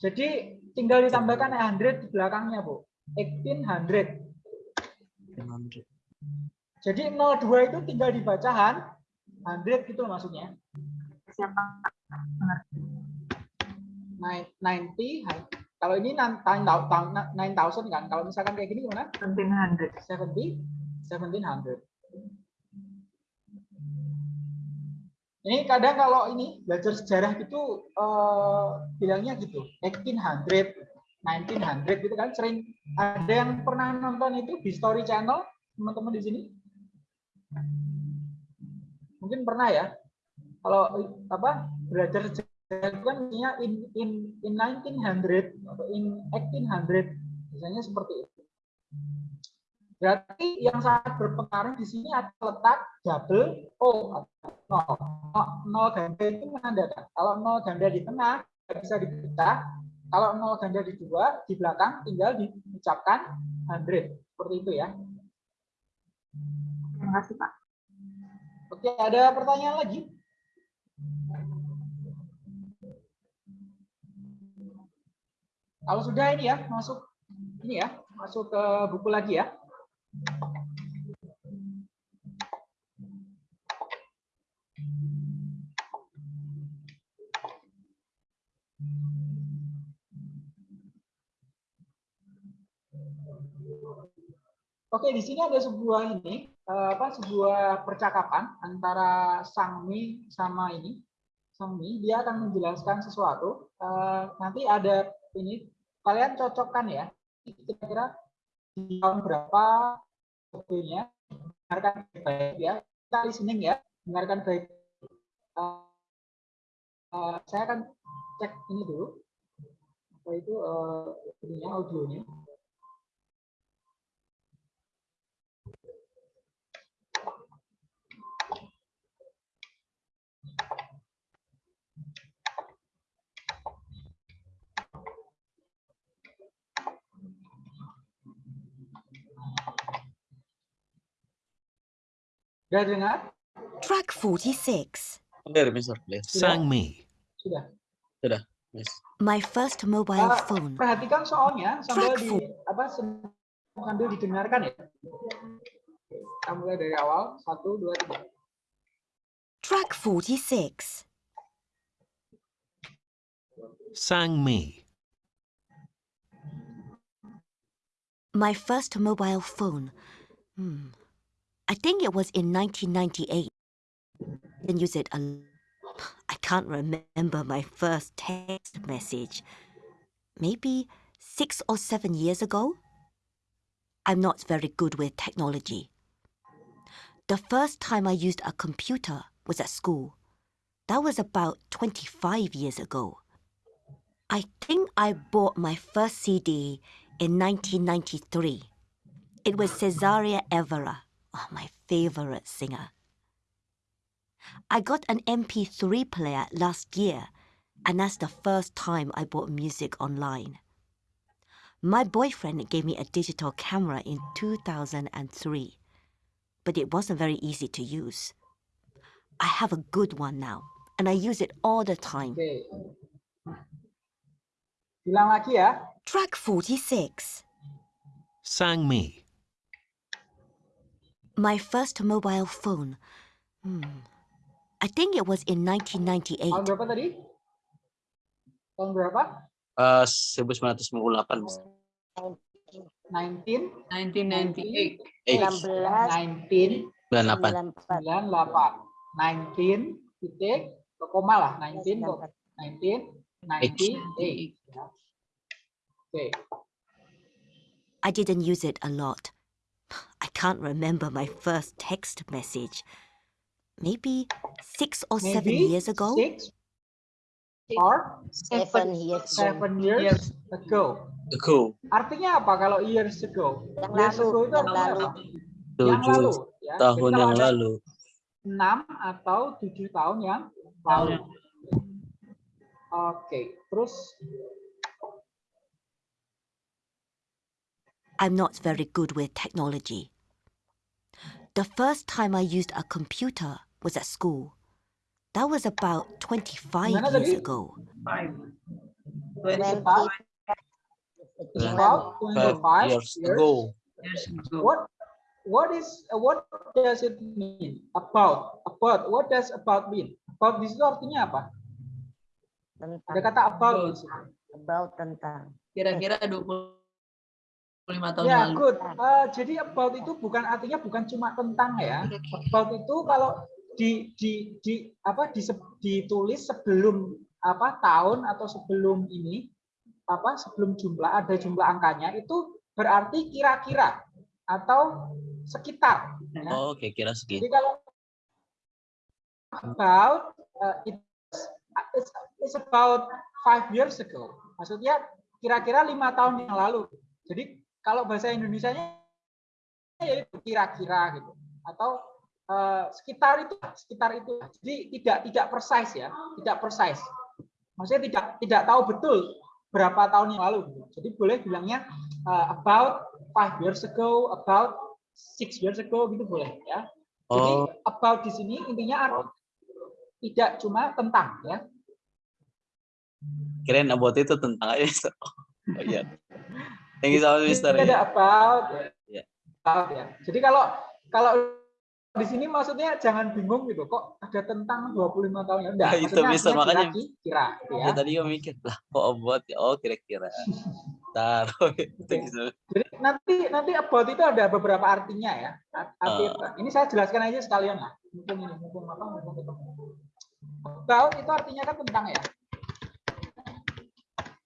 jadi tinggal ditambahkan 100 di belakangnya bu. 1800 jadi 02 itu tinggal dibaca han 100 gitu loh maksudnya. Siapa? Nine- 90 han- kalau ini 9000 kan? Kalau misalkan kayak gini gimana? 1700. 70 1700 ini kadang kalau ini belajar sejarah gitu eh, bilangnya gitu 1800 1900 gitu kan sering. Ada yang pernah nonton itu di Story Channel teman-teman di sini? Mungkin pernah ya. Kalau apa belajar sejarah itu kan misalnya in in in 1900 atau in 1800 biasanya seperti itu berarti yang sangat berpengaruh di sini ada letak double O atau nol. Nol, nol ganda itu menandakan kalau nol ganda di tengah bisa dibaca, kalau nol ganda di dua di belakang tinggal diucapkan 100 seperti itu ya. Terima kasih Pak. Oke, ada pertanyaan lagi? Kalau sudah ini ya, masuk ini ya, masuk ke buku lagi ya. Oke, di sini ada sebuah ini eh, apa sebuah percakapan antara Sangmi sama ini. Sangmi dia akan menjelaskan sesuatu. Eh, nanti ada ini kalian cocokkan ya. Kira-kira tahun berapa waktunya dengarkan baik ya. Kita listening ya, dengarkan baik. Eh, eh, saya akan cek ini dulu. Apa itu eh, ininya audionya. Track 46. Clear, Mister. Clear. Sang me. Sudah. Sudah, Miss. My first mobile Ah, phone. perhatikan soalnya sambil Track di apa sambil didengarkan ya. Kita mulai dari awal. Satu, dua, tiga. Track 46. Sang me. My first mobile phone. Hmm. I think it was in 1998. Didn't use um, it a l- I can't remember my first text message. Maybe six or seven years ago? I'm not very good with technology. The first time I used a computer was at school. That was about 25 years ago. I think I bought my first CD in 1993. It was Cesaria Evera, oh, my favorite singer. I got an MP3 player last year, and that's the first time I bought music online. My boyfriend gave me a digital camera in 2003, but it wasn't very easy to use. I have a good one now, and I use it all the time. Oke. Bilang lagi ya. Track 46. Sang me. My first mobile phone. Hmm. I think it was in 1998. Tahun berapa tadi? Tahun berapa? Eh, 1998, 19 1998. Eh, 19 98. 98. 19 titik ke koma lah 19 19 98 ya. I didn't use it a lot. I can't remember my first text message. Maybe six or seven years ago? Six or Seven years seven years ago. Ago. Artinya apa kalau years ago? Yang years lalu, ago itu yang lalu. apa? Yang Tujuh lalu. Ya. Tahun yang lalu. enam atau tujuh tahun yang lalu. Oke, terus I'm not very good with technology. The first time I used a computer was at school. That was about 25 Gimana years ago. it's about, it's about 25 years years ago. What what is uh, what does it mean? About about what does about mean? About di situ artinya apa? Ada kata about. About tentang. Kira-kira 25 tahun Ya, lalu. good. Uh, jadi about itu bukan artinya bukan cuma tentang ya. About itu kalau di di di apa di, ditulis sebelum apa tahun atau sebelum ini apa sebelum jumlah ada jumlah angkanya itu berarti kira-kira atau sekitar. ya. Oh, oke kira Jadi segitu. kalau about uh, it's, it's, it's about five years ago. Maksudnya kira-kira lima tahun yang lalu. Jadi kalau bahasa Indonesianya ya itu kira-kira gitu atau uh, sekitar itu sekitar itu. Jadi tidak tidak precise ya, tidak precise. Maksudnya tidak tidak tahu betul berapa tahun yang lalu. gitu. Jadi boleh bilangnya uh, about five years ago, about six years ago gitu boleh ya. Jadi Oh, about di sini intinya art- tidak cuma tentang ya. kirain about itu tentang aja. Oh iya. Thank you so much, Mister. Ada about, Ya. about ya. Jadi kalau kalau di sini maksudnya jangan bingung gitu kok ada tentang 25 tahun ya. Enggak, Nah, itu, artinya makanya- kira- kira gitu ya. Ya tadi gue mikir lah, kok about ya? Oh kira-kira. Taruh. Much. Jadi nanti nanti about itu ada beberapa artinya ya. Arti, Ah. Ini saya jelaskan aja sekalian lah. Mumpung ini, mumpung apa, mumpung ketemu. About itu artinya kan tentang ya.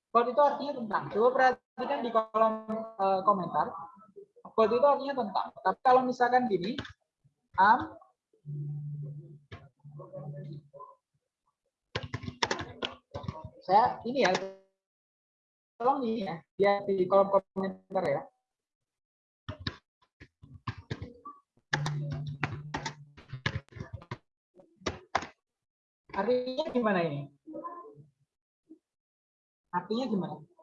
About itu artinya tentang. Coba perhatikan di kolom eh, komentar. About itu artinya tentang. Tapi kalau misalkan gini, am saya ini ya tolong nih ya lihat di kolom komentar ya artinya gimana ini artinya gimana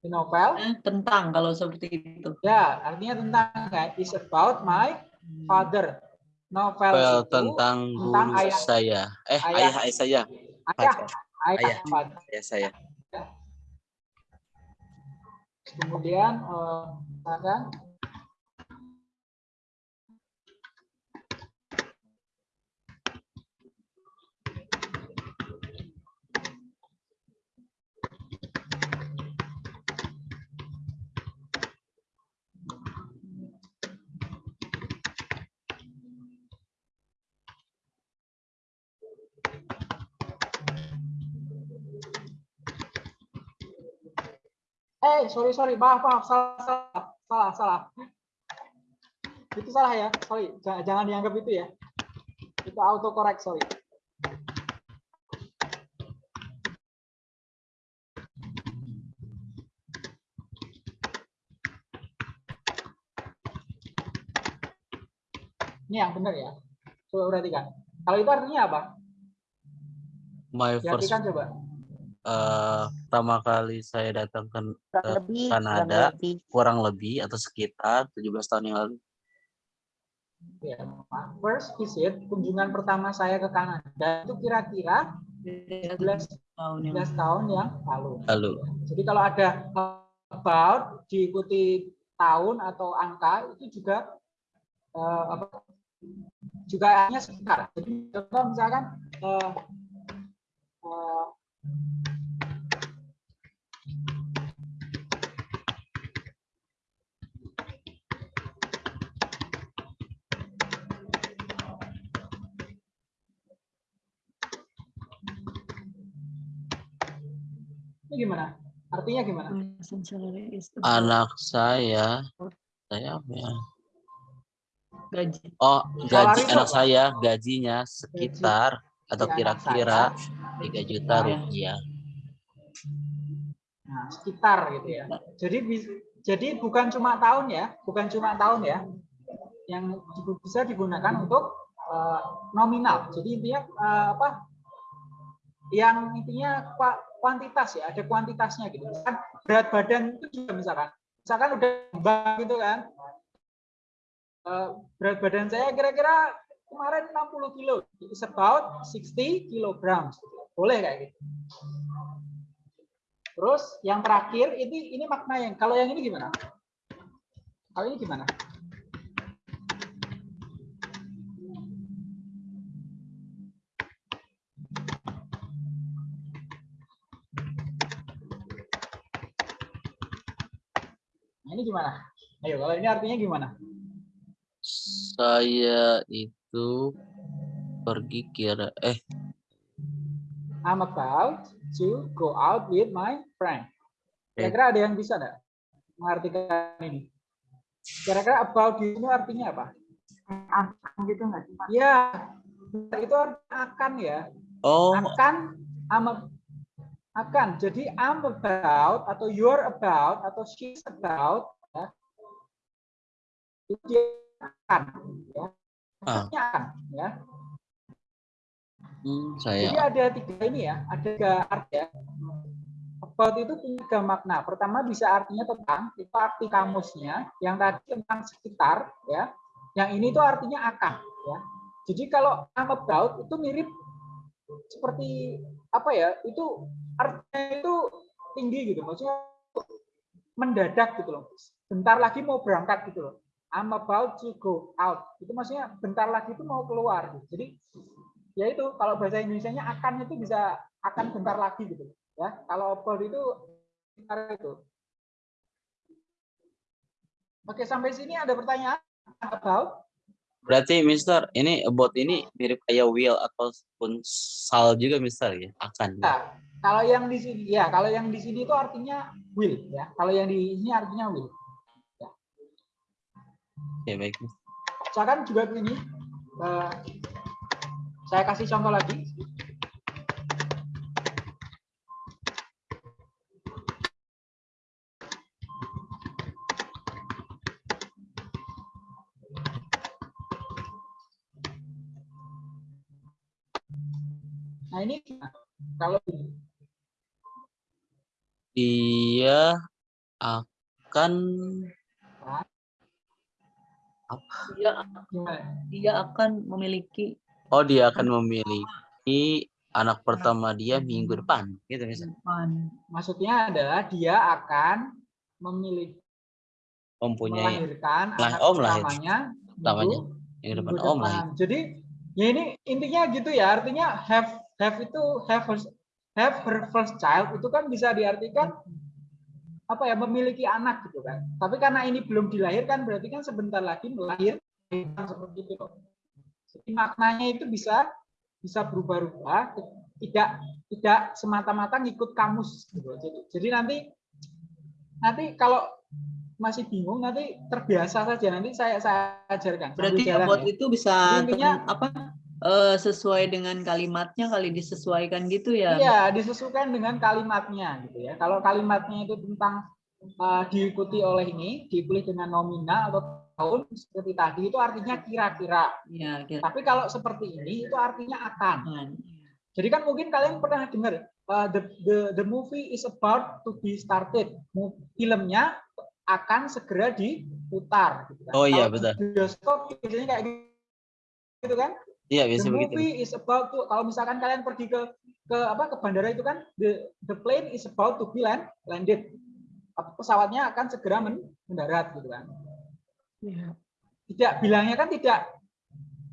di novel Eh, Tentang kalau seperti itu. ya artinya tentang ya is about my father novel Well, itu tentang tentang ayah saya. Eh, Ayah. ayah, ayah saya. ayah ayah, Ayah. father. Ayah saya. kemudian eh, misalkan Eh, sorry, sorry, maaf, maaf, salah, salah, salah, salah. Itu salah ya, sorry, jangan, jangan dianggap itu ya. Itu autocorrect, sorry. Ini yang benar ya. Coba perhatikan. Kalau itu artinya apa? My first Diartikan coba. Eh, pertama kali saya datang ke, Kurang ke lebih, kurang Kanada lebih. kurang lebih atau sekitar 17 tahun yang lalu. Ya, first visit, kunjungan pertama saya ke Kanada itu kira-kira 11 Tahun yang 11 tahun yang lalu. Lalu. Jadi kalau ada about diikuti tahun atau angka itu juga eh, apa, juga hanya sekitar. Jadi contoh misalkan eh, eh, gimana? Artinya gimana? Anak saya, saya apa ya? Gaji. Oh, gaji itu anak apa? saya gajinya sekitar atau Ya, anak kira-kira. 3 juta Nah. rupiah. Nah, sekitar gitu ya. Jadi jadi bukan cuma tahun ya, bukan cuma tahun ya. Yang bisa digunakan untuk eh, nominal. Jadi intinya eh, apa? Yang intinya kwa- kuantitas ya, ada kuantitasnya gitu. Misalkan berat badan itu juga misalkan, misalkan udah bang gitu kan. Eh, berat badan saya kira-kira kemarin 60 kilo, it's about 60 kilograms. Boleh kayak gitu. Terus yang terakhir ini ini makna yang kalau yang ini gimana? Kalau ini gimana? Nah, ini gimana? Ayo, kalau ini artinya gimana? Saya itu pergi kira eh I'm about to go out with my friend. Kira-kira ada yang bisa enggak mengartikan ini? Kira-kira about di sini artinya apa? Akan gitu nggak sih Pak? Ya, itu artinya akan ya. oh Akan, I'm akan. Jadi I'm about atau you're about atau she's about ya. Itu dia akan ya. Ah. Akan ya. hmm, Jadi saya ada tiga ini ya, ada tiga arti ya. About itu punya tiga makna. Pertama bisa artinya tentang, itu arti kamusnya. Yang tadi tentang sekitar, ya. Yang ini tuh artinya akan, ya. Jadi kalau I'm about itu mirip seperti apa ya? Itu artinya itu tinggi gitu, maksudnya mendadak gitu loh. Bentar lagi mau berangkat gitu loh. I'm about to go out. Itu maksudnya bentar lagi itu mau keluar. Gitu. Jadi ya itu kalau bahasa Indonesia-nya akan itu bisa akan bentar lagi gitu ya kalau about itu sekitar itu oke sampai sini ada pertanyaan about berarti Mister ini about ini mirip kayak will ataupun sal juga Mister ya? Akan. ya, kalau yang di sini ya kalau yang di sini itu artinya will ya. Kalau yang di sini artinya will. Ya. Baik. misalkan juga begini eh, saya kasih contoh lagi nah ini gimana? Kalau Dia akan Dia gimana? dia akan memiliki oh dia akan memiliki anak pertama dia minggu depan gitu depan. maksudnya adalah dia akan memilih Mempunyai melahirkan lah, anak om lahir. pertamanya pertamanya minggu- minggu depan minggu om depan. lah. Jadi ya ini intinya gitu ya, artinya have have itu have her, have her first child itu kan bisa diartikan apa ya memiliki anak gitu kan. Tapi karena ini belum dilahirkan berarti kan sebentar lagi melahirkan seperti itu. Jadi maknanya itu bisa bisa berubah-ubah, tidak tidak semata-mata ngikut kamus gitu. Jadi, jadi nanti nanti kalau masih bingung nanti terbiasa saja nanti saya saya ajarkan. Berarti jalan ya. itu bisa Jadi intinya apa eh, sesuai dengan kalimatnya kali disesuaikan gitu ya. Iya, disesuaikan dengan kalimatnya gitu ya. Kalau kalimatnya itu tentang uh, diikuti oleh ini, dipilih dengan nominal atau tahun seperti tadi itu artinya kira-kira. Iya, kira- Tapi kalau seperti ini itu artinya akan. Akan. Jadi kan mungkin kalian pernah dengar uh, the, the the movie is about to be started. Filmnya akan segera diputar. Gitu kan. Oh iya, betul. Bioskop biasanya kayak gitu kan. Iya biasa the begitu. movie is about to kalau misalkan kalian pergi ke ke apa ke bandara itu kan the the plane is about to be land, landed pesawatnya akan segera men- mendarat gitu kan Iya. tidak bilangnya kan tidak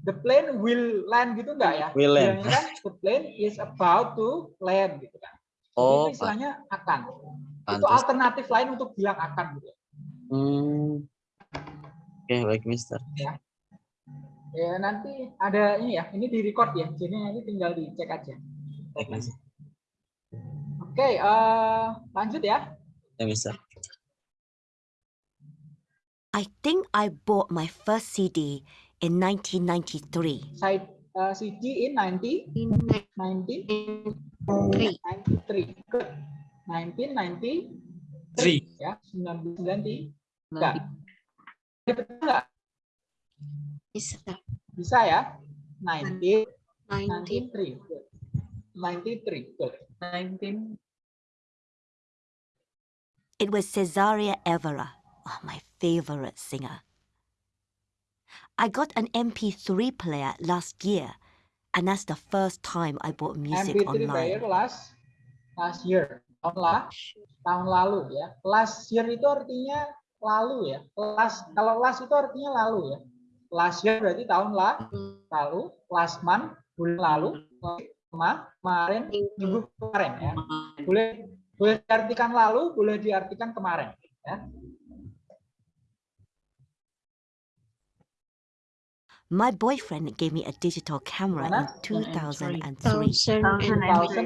the plane will land gitu enggak ya Will land. bilangnya kan the plane is about to land gitu kan Jadi Oh, itu istilahnya akan itu alternatif lain untuk bilang akan gitu Hmm. Oke, baik Mister. ya ya nanti ada ini ya ini di record ya jadi nanti tinggal dicek aja Baik, Mister. Oke. Eh, lanjut ya. Ya, Mister. I think I bought my first CD in 1993. Side uh, CD in 90, 1993. Good. 1993. Ya, 1993. Enggak. Betul enggak? Bisa. Bisa ya? 90, 19. 93. Good. 93. Good. 19. It was Cesaria Evora, oh, my favorite singer. I got an MP3 player last year, and that's the first time I bought music MP3 player last last year. Tahun la, tahun lalu ya. Last year itu artinya lalu ya. Last kalau last itu artinya lalu ya. Last year berarti tahun la, lalu, last month bulan lalu, kema- kemarin minggu kemarin ya. Boleh boleh diartikan lalu, boleh diartikan kemarin ya. My boyfriend gave me a digital camera in Mana? 2003. 2003.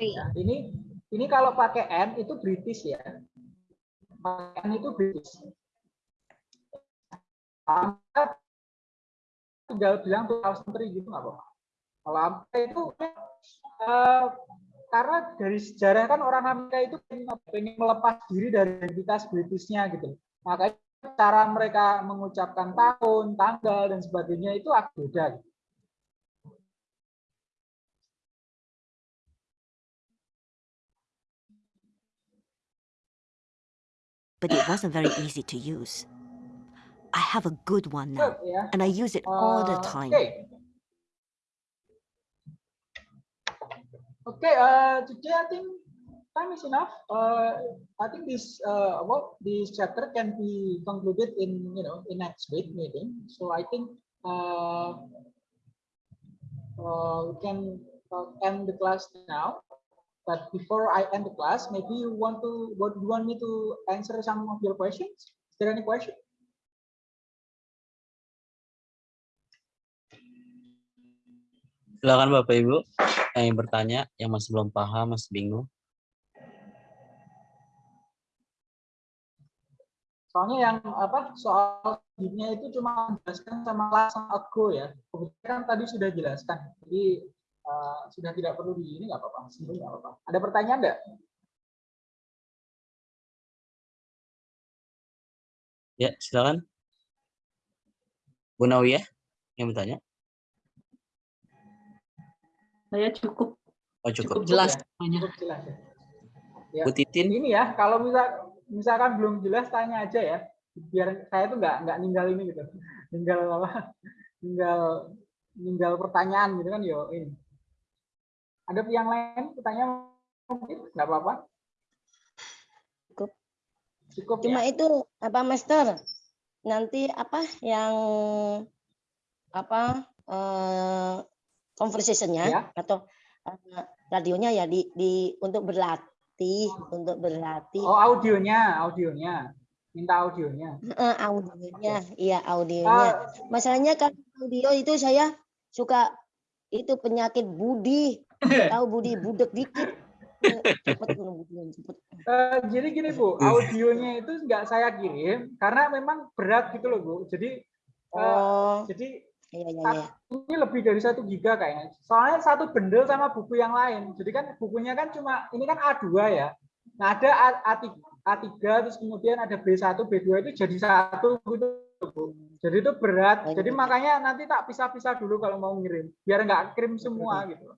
Ya, ini ini kalau pakai N itu British ya. Pakai N itu British. Anda tinggal bilang 2003 gitu nggak apa-apa. Kalau itu eh, karena dari sejarah kan orang Amerika itu pengen melepas diri dari identitas Britishnya gitu. Makanya cara mereka mengucapkan tahun, tanggal dan sebagainya itu agak beda. gitu. But it wasn't very easy to use. I have a good one now, Good, yeah. and I use it all the Uh, time. Okay. Okay. Uh, today I think time is enough. Uh, I think this uh, this chapter can be concluded in you know in next week meeting. So I think uh, uh, we can uh, end the class now. But before I end the class, maybe you want to what you want me to answer some of your questions? Is there any question? Silakan Bapak Ibu yang ingin bertanya, yang masih belum paham, masih bingung. Soalnya yang apa soal selanjutnya itu cuma menjelaskan sama langsung ago ya. Kebetulan kan tadi sudah jelaskan. Jadi eh, sudah tidak perlu di ini nggak apa-apa. Nggak apa-apa. Ada pertanyaan enggak? Ya, silakan. Bu Nawiyah yang bertanya. Saya cukup Oh, cukup. cukup jelas ya? semuanya. Cukup jelas ya. Ya. Bu Titin, Ini ya, kalau misal misalkan belum jelas tanya aja ya. Biar saya tuh nggak nggak ninggal ini gitu. Ninggal apa? Ninggal ninggal pertanyaan gitu kan yo ini. Ada yang lain pertanyaan mungkin nggak apa-apa. Cukup. Cukup Cuma ya. itu apa Master? Nanti apa yang apa eh, conversation-nya Ya. atau eh, radionya ya di, di untuk berlatih, untuk berlatih. Oh audionya, audionya. Minta audionya. Eh, audionya, iya audionya. Masalahnya kan audio itu saya suka itu penyakit budi, tahu budi budek dikit. Cepet cepet, cepet. Eh, jadi gini Bu, audionya itu nggak saya kirim karena memang berat gitu loh Bu. Jadi eh, Oh, jadi iya iya iya. ini lebih dari satu giga kayaknya. Soalnya satu bundle sama buku yang lain. Jadi kan bukunya kan cuma ini kan A2 ya. Nah ada A- A3, A3 terus kemudian ada B1, B2 itu jadi satu gitu. Bu. Jadi itu berat. Jadi makanya nanti tak pisah-pisah dulu kalau mau ngirim. Biar nggak kirim semua gitu.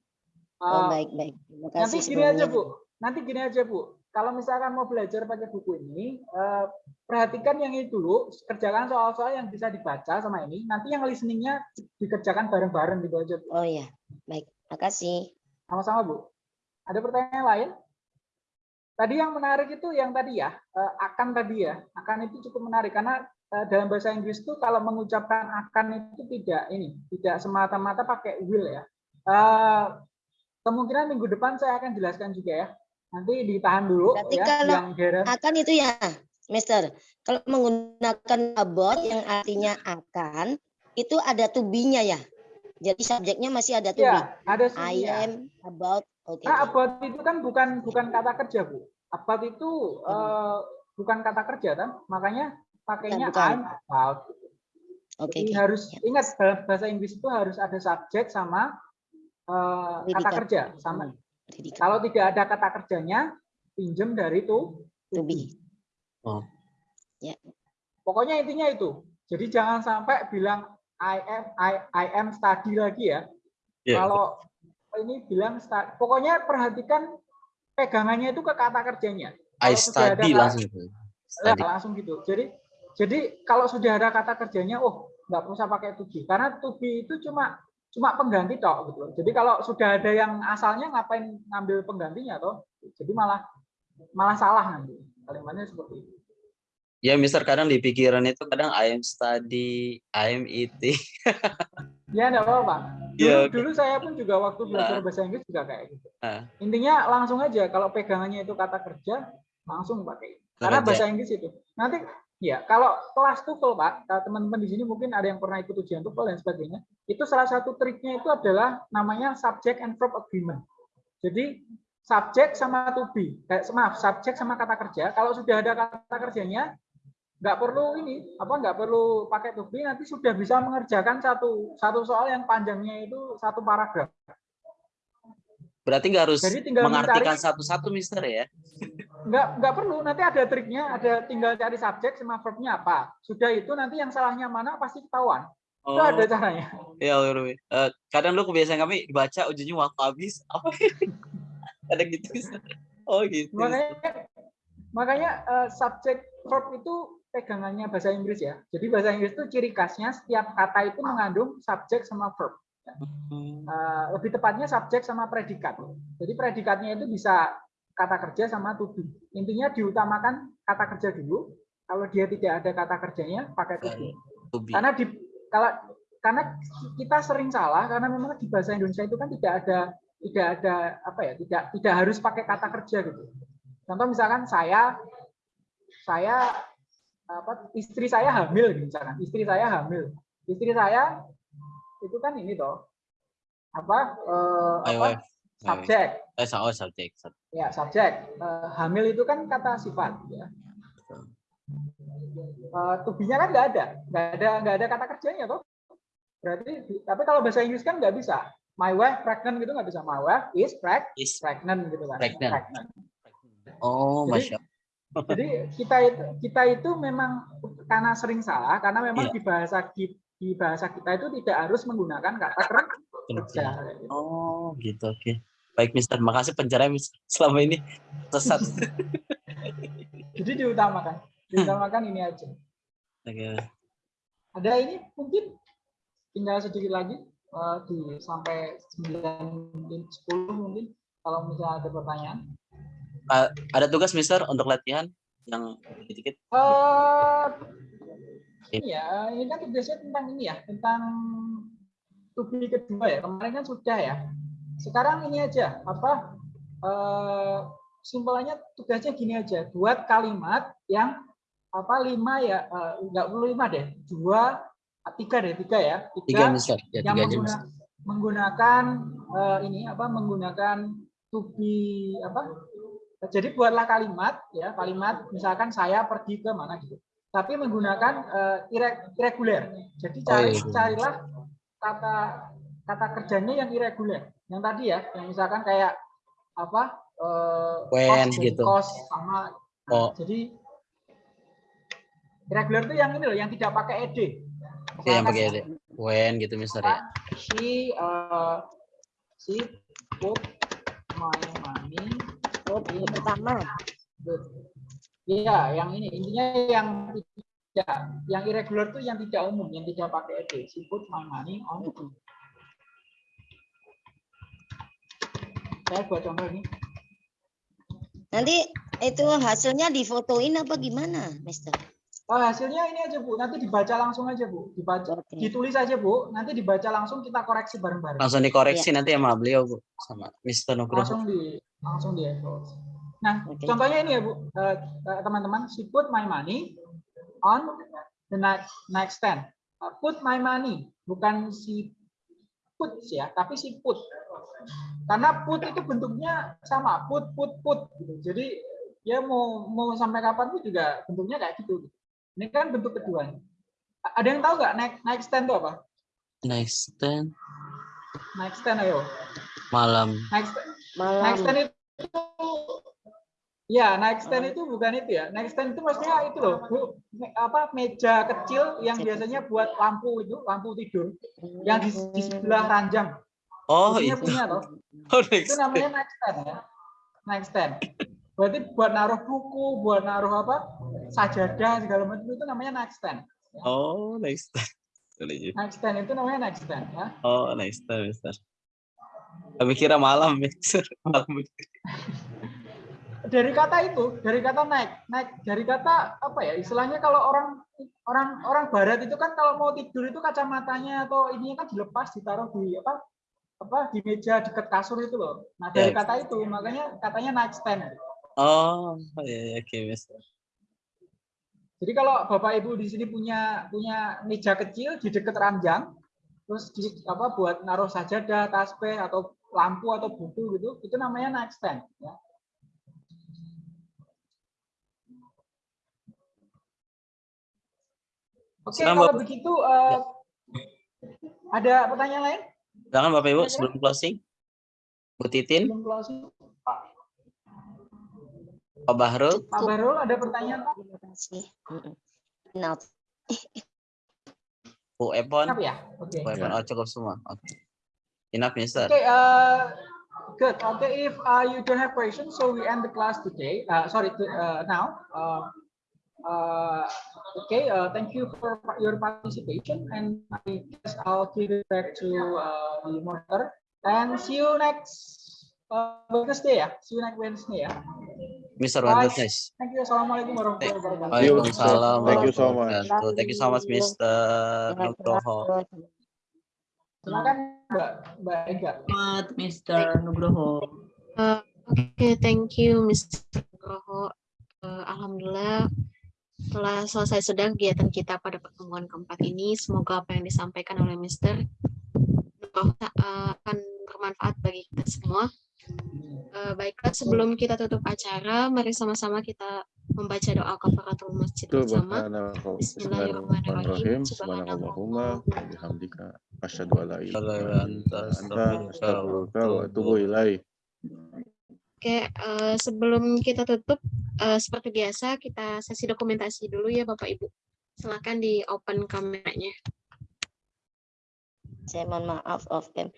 Oh, Eh, baik baik. Terima Nanti kasih gini aja sebelumnya. Bu, nanti gini aja Bu. Kalau misalkan mau belajar pakai buku ini, eh, perhatikan yang ini dulu, kerjakan soal-soal yang bisa dibaca sama ini. Nanti yang listeningnya dikerjakan bareng-bareng gitu aja Bu. Oh iya, baik. Makasih. Sama-sama Bu. Ada pertanyaan lain? Tadi yang menarik itu yang tadi ya, eh, akan tadi ya. Akan itu cukup menarik karena eh, dalam bahasa Inggris itu kalau mengucapkan akan itu tidak ini, tidak semata-mata pakai will ya. Eh, kemungkinan minggu depan saya akan jelaskan juga ya. Nanti ditahan dulu Berarti ya kalau yang daerah akan itu ya, Mister. Kalau menggunakan about yang artinya akan, itu ada to be-nya ya. Jadi subjeknya masih ada to be. Ya, ada I am about. Oke. Nah, about itu kan bukan bukan kata kerja, Bu. About itu eh, bukan kata kerja kan? Makanya pakainya bukan. I'm about. Oke, Jadi oke. harus Ya. ingat dalam bahasa Inggris itu harus ada subjek sama eh, kata kerja sama. Predikat. Kalau tidak ada kata kerjanya, pinjem dari to To be. Oh. Ya. Pokoknya intinya itu. Jadi jangan sampai bilang I am I, I am study lagi ya. Iya. Kalau ini bilang sta- pokoknya perhatikan pegangannya itu ke kata kerjanya. I Kalau ada study kata- langsung itu. Nah, Study. langsung gitu. Jadi jadi kalau sudah ada kata kerjanya, oh nggak usah pakai to be karena to be itu cuma cuma pengganti tok gitu. loh. Jadi kalau sudah ada yang asalnya ngapain ngambil penggantinya toh? Jadi malah malah salah nanti kalimatnya seperti itu. Ya, Mister kadang di pikiran itu kadang I am study, I am eating. Ya enggak apa-apa. Dulu, Iya, oke. dulu saya pun juga waktu belajar Ah. bahasa Inggris juga kayak gitu. Ah. Intinya langsung aja kalau pegangannya itu kata kerja langsung pakai. Karena Kerja. bahasa Inggris itu. Nanti ya kalau kelas TOEFL Pak, teman-teman di sini mungkin ada yang pernah ikut ujian TOEFL dan sebagainya. Itu salah satu triknya itu adalah namanya subject and verb agreement. Jadi subjek sama to be, kayak maaf, subjek sama kata kerja. Kalau sudah ada kata kerjanya, nggak perlu ini apa nggak perlu pakai to be nanti sudah bisa mengerjakan satu satu soal yang panjangnya itu satu paragraf Berarti nggak harus mengartikan satu-satu, Mister ya? nggak nggak perlu nanti ada triknya ada tinggal cari subjek sama verbnya apa sudah itu nanti yang salahnya mana pasti ketahuan itu Oh. ada caranya Ya, Lur. Eh, kadang lu kebiasaan kami dibaca ujungnya waktu habis apa? Ada gitu. Mister. Oh gitu. makanya makanya eh, subjek verb itu pegangannya bahasa Inggris ya jadi bahasa Inggris itu ciri khasnya setiap kata itu mengandung subjek sama verb Eh, lebih tepatnya subjek sama predikat. Jadi predikatnya itu bisa kata kerja sama to be. Intinya diutamakan kata kerja dulu. Kalau dia tidak ada kata kerjanya, pakai to be. To be. Karena di kalau karena kita sering salah karena memang di bahasa Indonesia itu kan tidak ada tidak ada apa ya tidak tidak harus pakai kata kerja gitu. Contoh misalkan saya saya apa istri saya hamil gitu misalkan istri saya hamil istri saya itu kan ini toh. Apa eh, apa? subjek. Eh, oh, subjek. sub- ya subjek. Eh, hamil itu kan kata sifat ya. Eh, tubinya kan nggak ada. Nggak ada nggak ada kata kerjanya toh. Berarti tapi kalau bahasa Inggris kan nggak bisa. My wife pregnant gitu nggak bisa. My wife is preg Is pregnant gitu kan. Pregnant. Oh, Jadi- masya. Jadi kita itu kita itu memang karena sering salah karena memang Iya. di bahasa ki- di bahasa kita itu tidak harus menggunakan kata ker- kerja. Oh, gitu. Oke. Baik, Mister. Makasih pencerahan Mister. Selama ini sesat. Jadi diutamakan, diutamakan ini aja. Oke. Ada ini mungkin tinggal sedikit lagi eh, di sampai 9 mungkin 10 mungkin kalau misalnya ada pertanyaan. Ah, ada tugas Mister untuk latihan yang dikit-dikit. Iya, ini kan tugasnya tentang ini ya, tentang tubi kedua ya. Kemarin kan sudah ya. Sekarang ini aja, apa? Eh, simpelnya tugasnya gini aja, buat kalimat yang apa lima ya, eh, enggak perlu lima deh, dua, tiga deh, tiga ya, Tiga, Mister. Ya, yang tiga aja, mengguna- Mister. menggunakan eh, ini apa? Menggunakan tubi apa? Jadi buatlah kalimat ya, kalimat misalkan saya pergi ke mana gitu. Tapi menggunakan ire- irregular. Jadi Oh, cari iya. carilah kata kata kerjanya yang irregular. Yang tadi ya, yang misalkan kayak apa? eh, When, cost, gitu. cost sama nah, Oh. jadi irregular itu yang ini loh, yang tidak pakai ed. Oke, yang pakai ide. When gitu, Mister ya. she uh, she put my money Oh, pertama. the- Iya, yang ini intinya yang tidak yang irregular itu yang tidak umum, yang tidak pakai ed. She put my money on. Saya buat contoh ini. Nanti itu hasilnya difotoin apa gimana, Mister? Oh, hasilnya ini aja Bu, nanti dibaca langsung aja Bu, dibaca, ditulis aja Bu, nanti dibaca langsung kita koreksi bareng-bareng. Langsung dikoreksi nanti sama beliau, Bu. Sama Mister Nugroho. langsung di langsung di evaluasi. Nah, contohnya ini ya Bu, Eh, eh, teman-teman, she put my money on the next next stand. Uh, put my money, bukan si put ya, tapi si put. Karena put itu bentuknya sama, put put put gitu. Jadi ya mau mau sampai kapan pun juga bentuknya kayak gitu. Ini kan bentuk kedua. Ada yang tahu nggak naik naik stand itu apa? Next ten Naik stand ayo. malam. Naik stand, Malam. naik stand itu Ya, naik stand itu bukan itu ya. Naik stand itu maksudnya itu loh, Bu. Me- apa meja kecil yang biasanya buat lampu itu, lampu tidur yang di, di sebelah ranjang. Oh Biasanya itu. punya loh. Oh, Itu namanya naik stand ya. Naik stand. Berarti buat naruh buku, buat naruh apa? sajadah segala macam itu namanya naik stand. Oh next ten. Boleh juga. Naik stand itu namanya naik stand ya. Oh next ten, Mister. Kami kira malam, Mister. Malam. Dari kata itu, dari kata naik, naik dari kata apa ya? Istilahnya kalau orang orang orang barat itu kan kalau mau tidur itu kacamatanya atau ininya kan dilepas ditaruh di apa? apa di meja dekat kasur itu loh. Nah, dari kata itu makanya katanya night stand. Oh, ya, ya, oke, Mister. Jadi kalau Bapak Ibu di sini punya punya meja kecil di dekat ranjang, terus di apa buat naruh sajadah, tasbih atau lampu atau buku gitu, itu namanya night stand ya. Oke, Silakan, kalau Bapak. begitu eh, ada pertanyaan lain? Silakan Bapak Ibu sebelum closing. Bu Titin, Sebelum closing. Pak Pak Bahrul, Pak Barul ada pertanyaan Pak? Terima kasih. Nah, Bu Epon. Siap ya? Oke. Bu Epon, oh cukup semua. Oke. Enough, Mister. Okay, uh, good. Okay, if uh, you don't have questions, so we end the class today. Uh, sorry, to, uh, now. Uh, uh, okay, uh, thank you for your participation, and I guess I'll give it back to uh, the moderator. And see you next uh, Wednesday ya. See you next Wednesday ya. Mister Bye. Wednesday. Thank you. Assalamualaikum warahmatullahi wabarakatuh. Waalaikumsalam Thank you so much. Thank you so much, Mister Nugroho. Silakan Mbak Mbak Ega. Selamat, Mr. Nugroho. Uh, Oke, thank you, Mr. Nugroho. Uh, Alhamdulillah, telah selesai sudah kegiatan kita pada pertemuan keempat ini. Semoga apa yang disampaikan oleh Mr. Nugroho uh, akan bermanfaat bagi kita semua. Uh, baiklah, sebelum kita tutup acara, mari sama-sama kita membaca doa kafaratul masjid bersama. Bismillahirrahmanirrahim. Subhanakallahumma wa bihamdika asyhadu an la ilaha illa anta astaghfiruka wa atubu ilaik. Oke, eh, sebelum kita tutup, eh, seperti biasa kita sesi dokumentasi dulu ya Bapak Ibu. Silakan di open kameranya. saya mohon maaf off cam.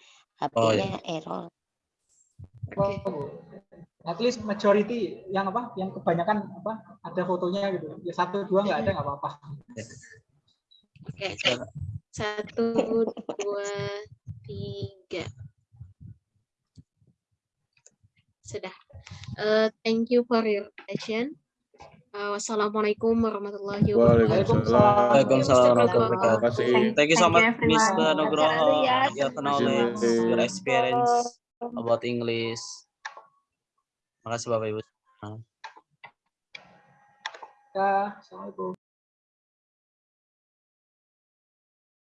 Oh, HP-nya error. Oh, at least majority yang apa yang kebanyakan apa ada fotonya gitu ya satu dua nggak ada nggak apa-apa Oke, satu, dua, tiga. Sudah. Eh, thank you for your attention. Eh, wassalamualaikum warahmatullahi wabarakatuh. Waalaikumsalam warahmatullahi Terima wabarakatuh. kasih. Thank you so Thank you, much. Mr. Nugroho. Yes. Your knowledge, your experience about English. Makasih Bapak Ibu. ya assalamualaikum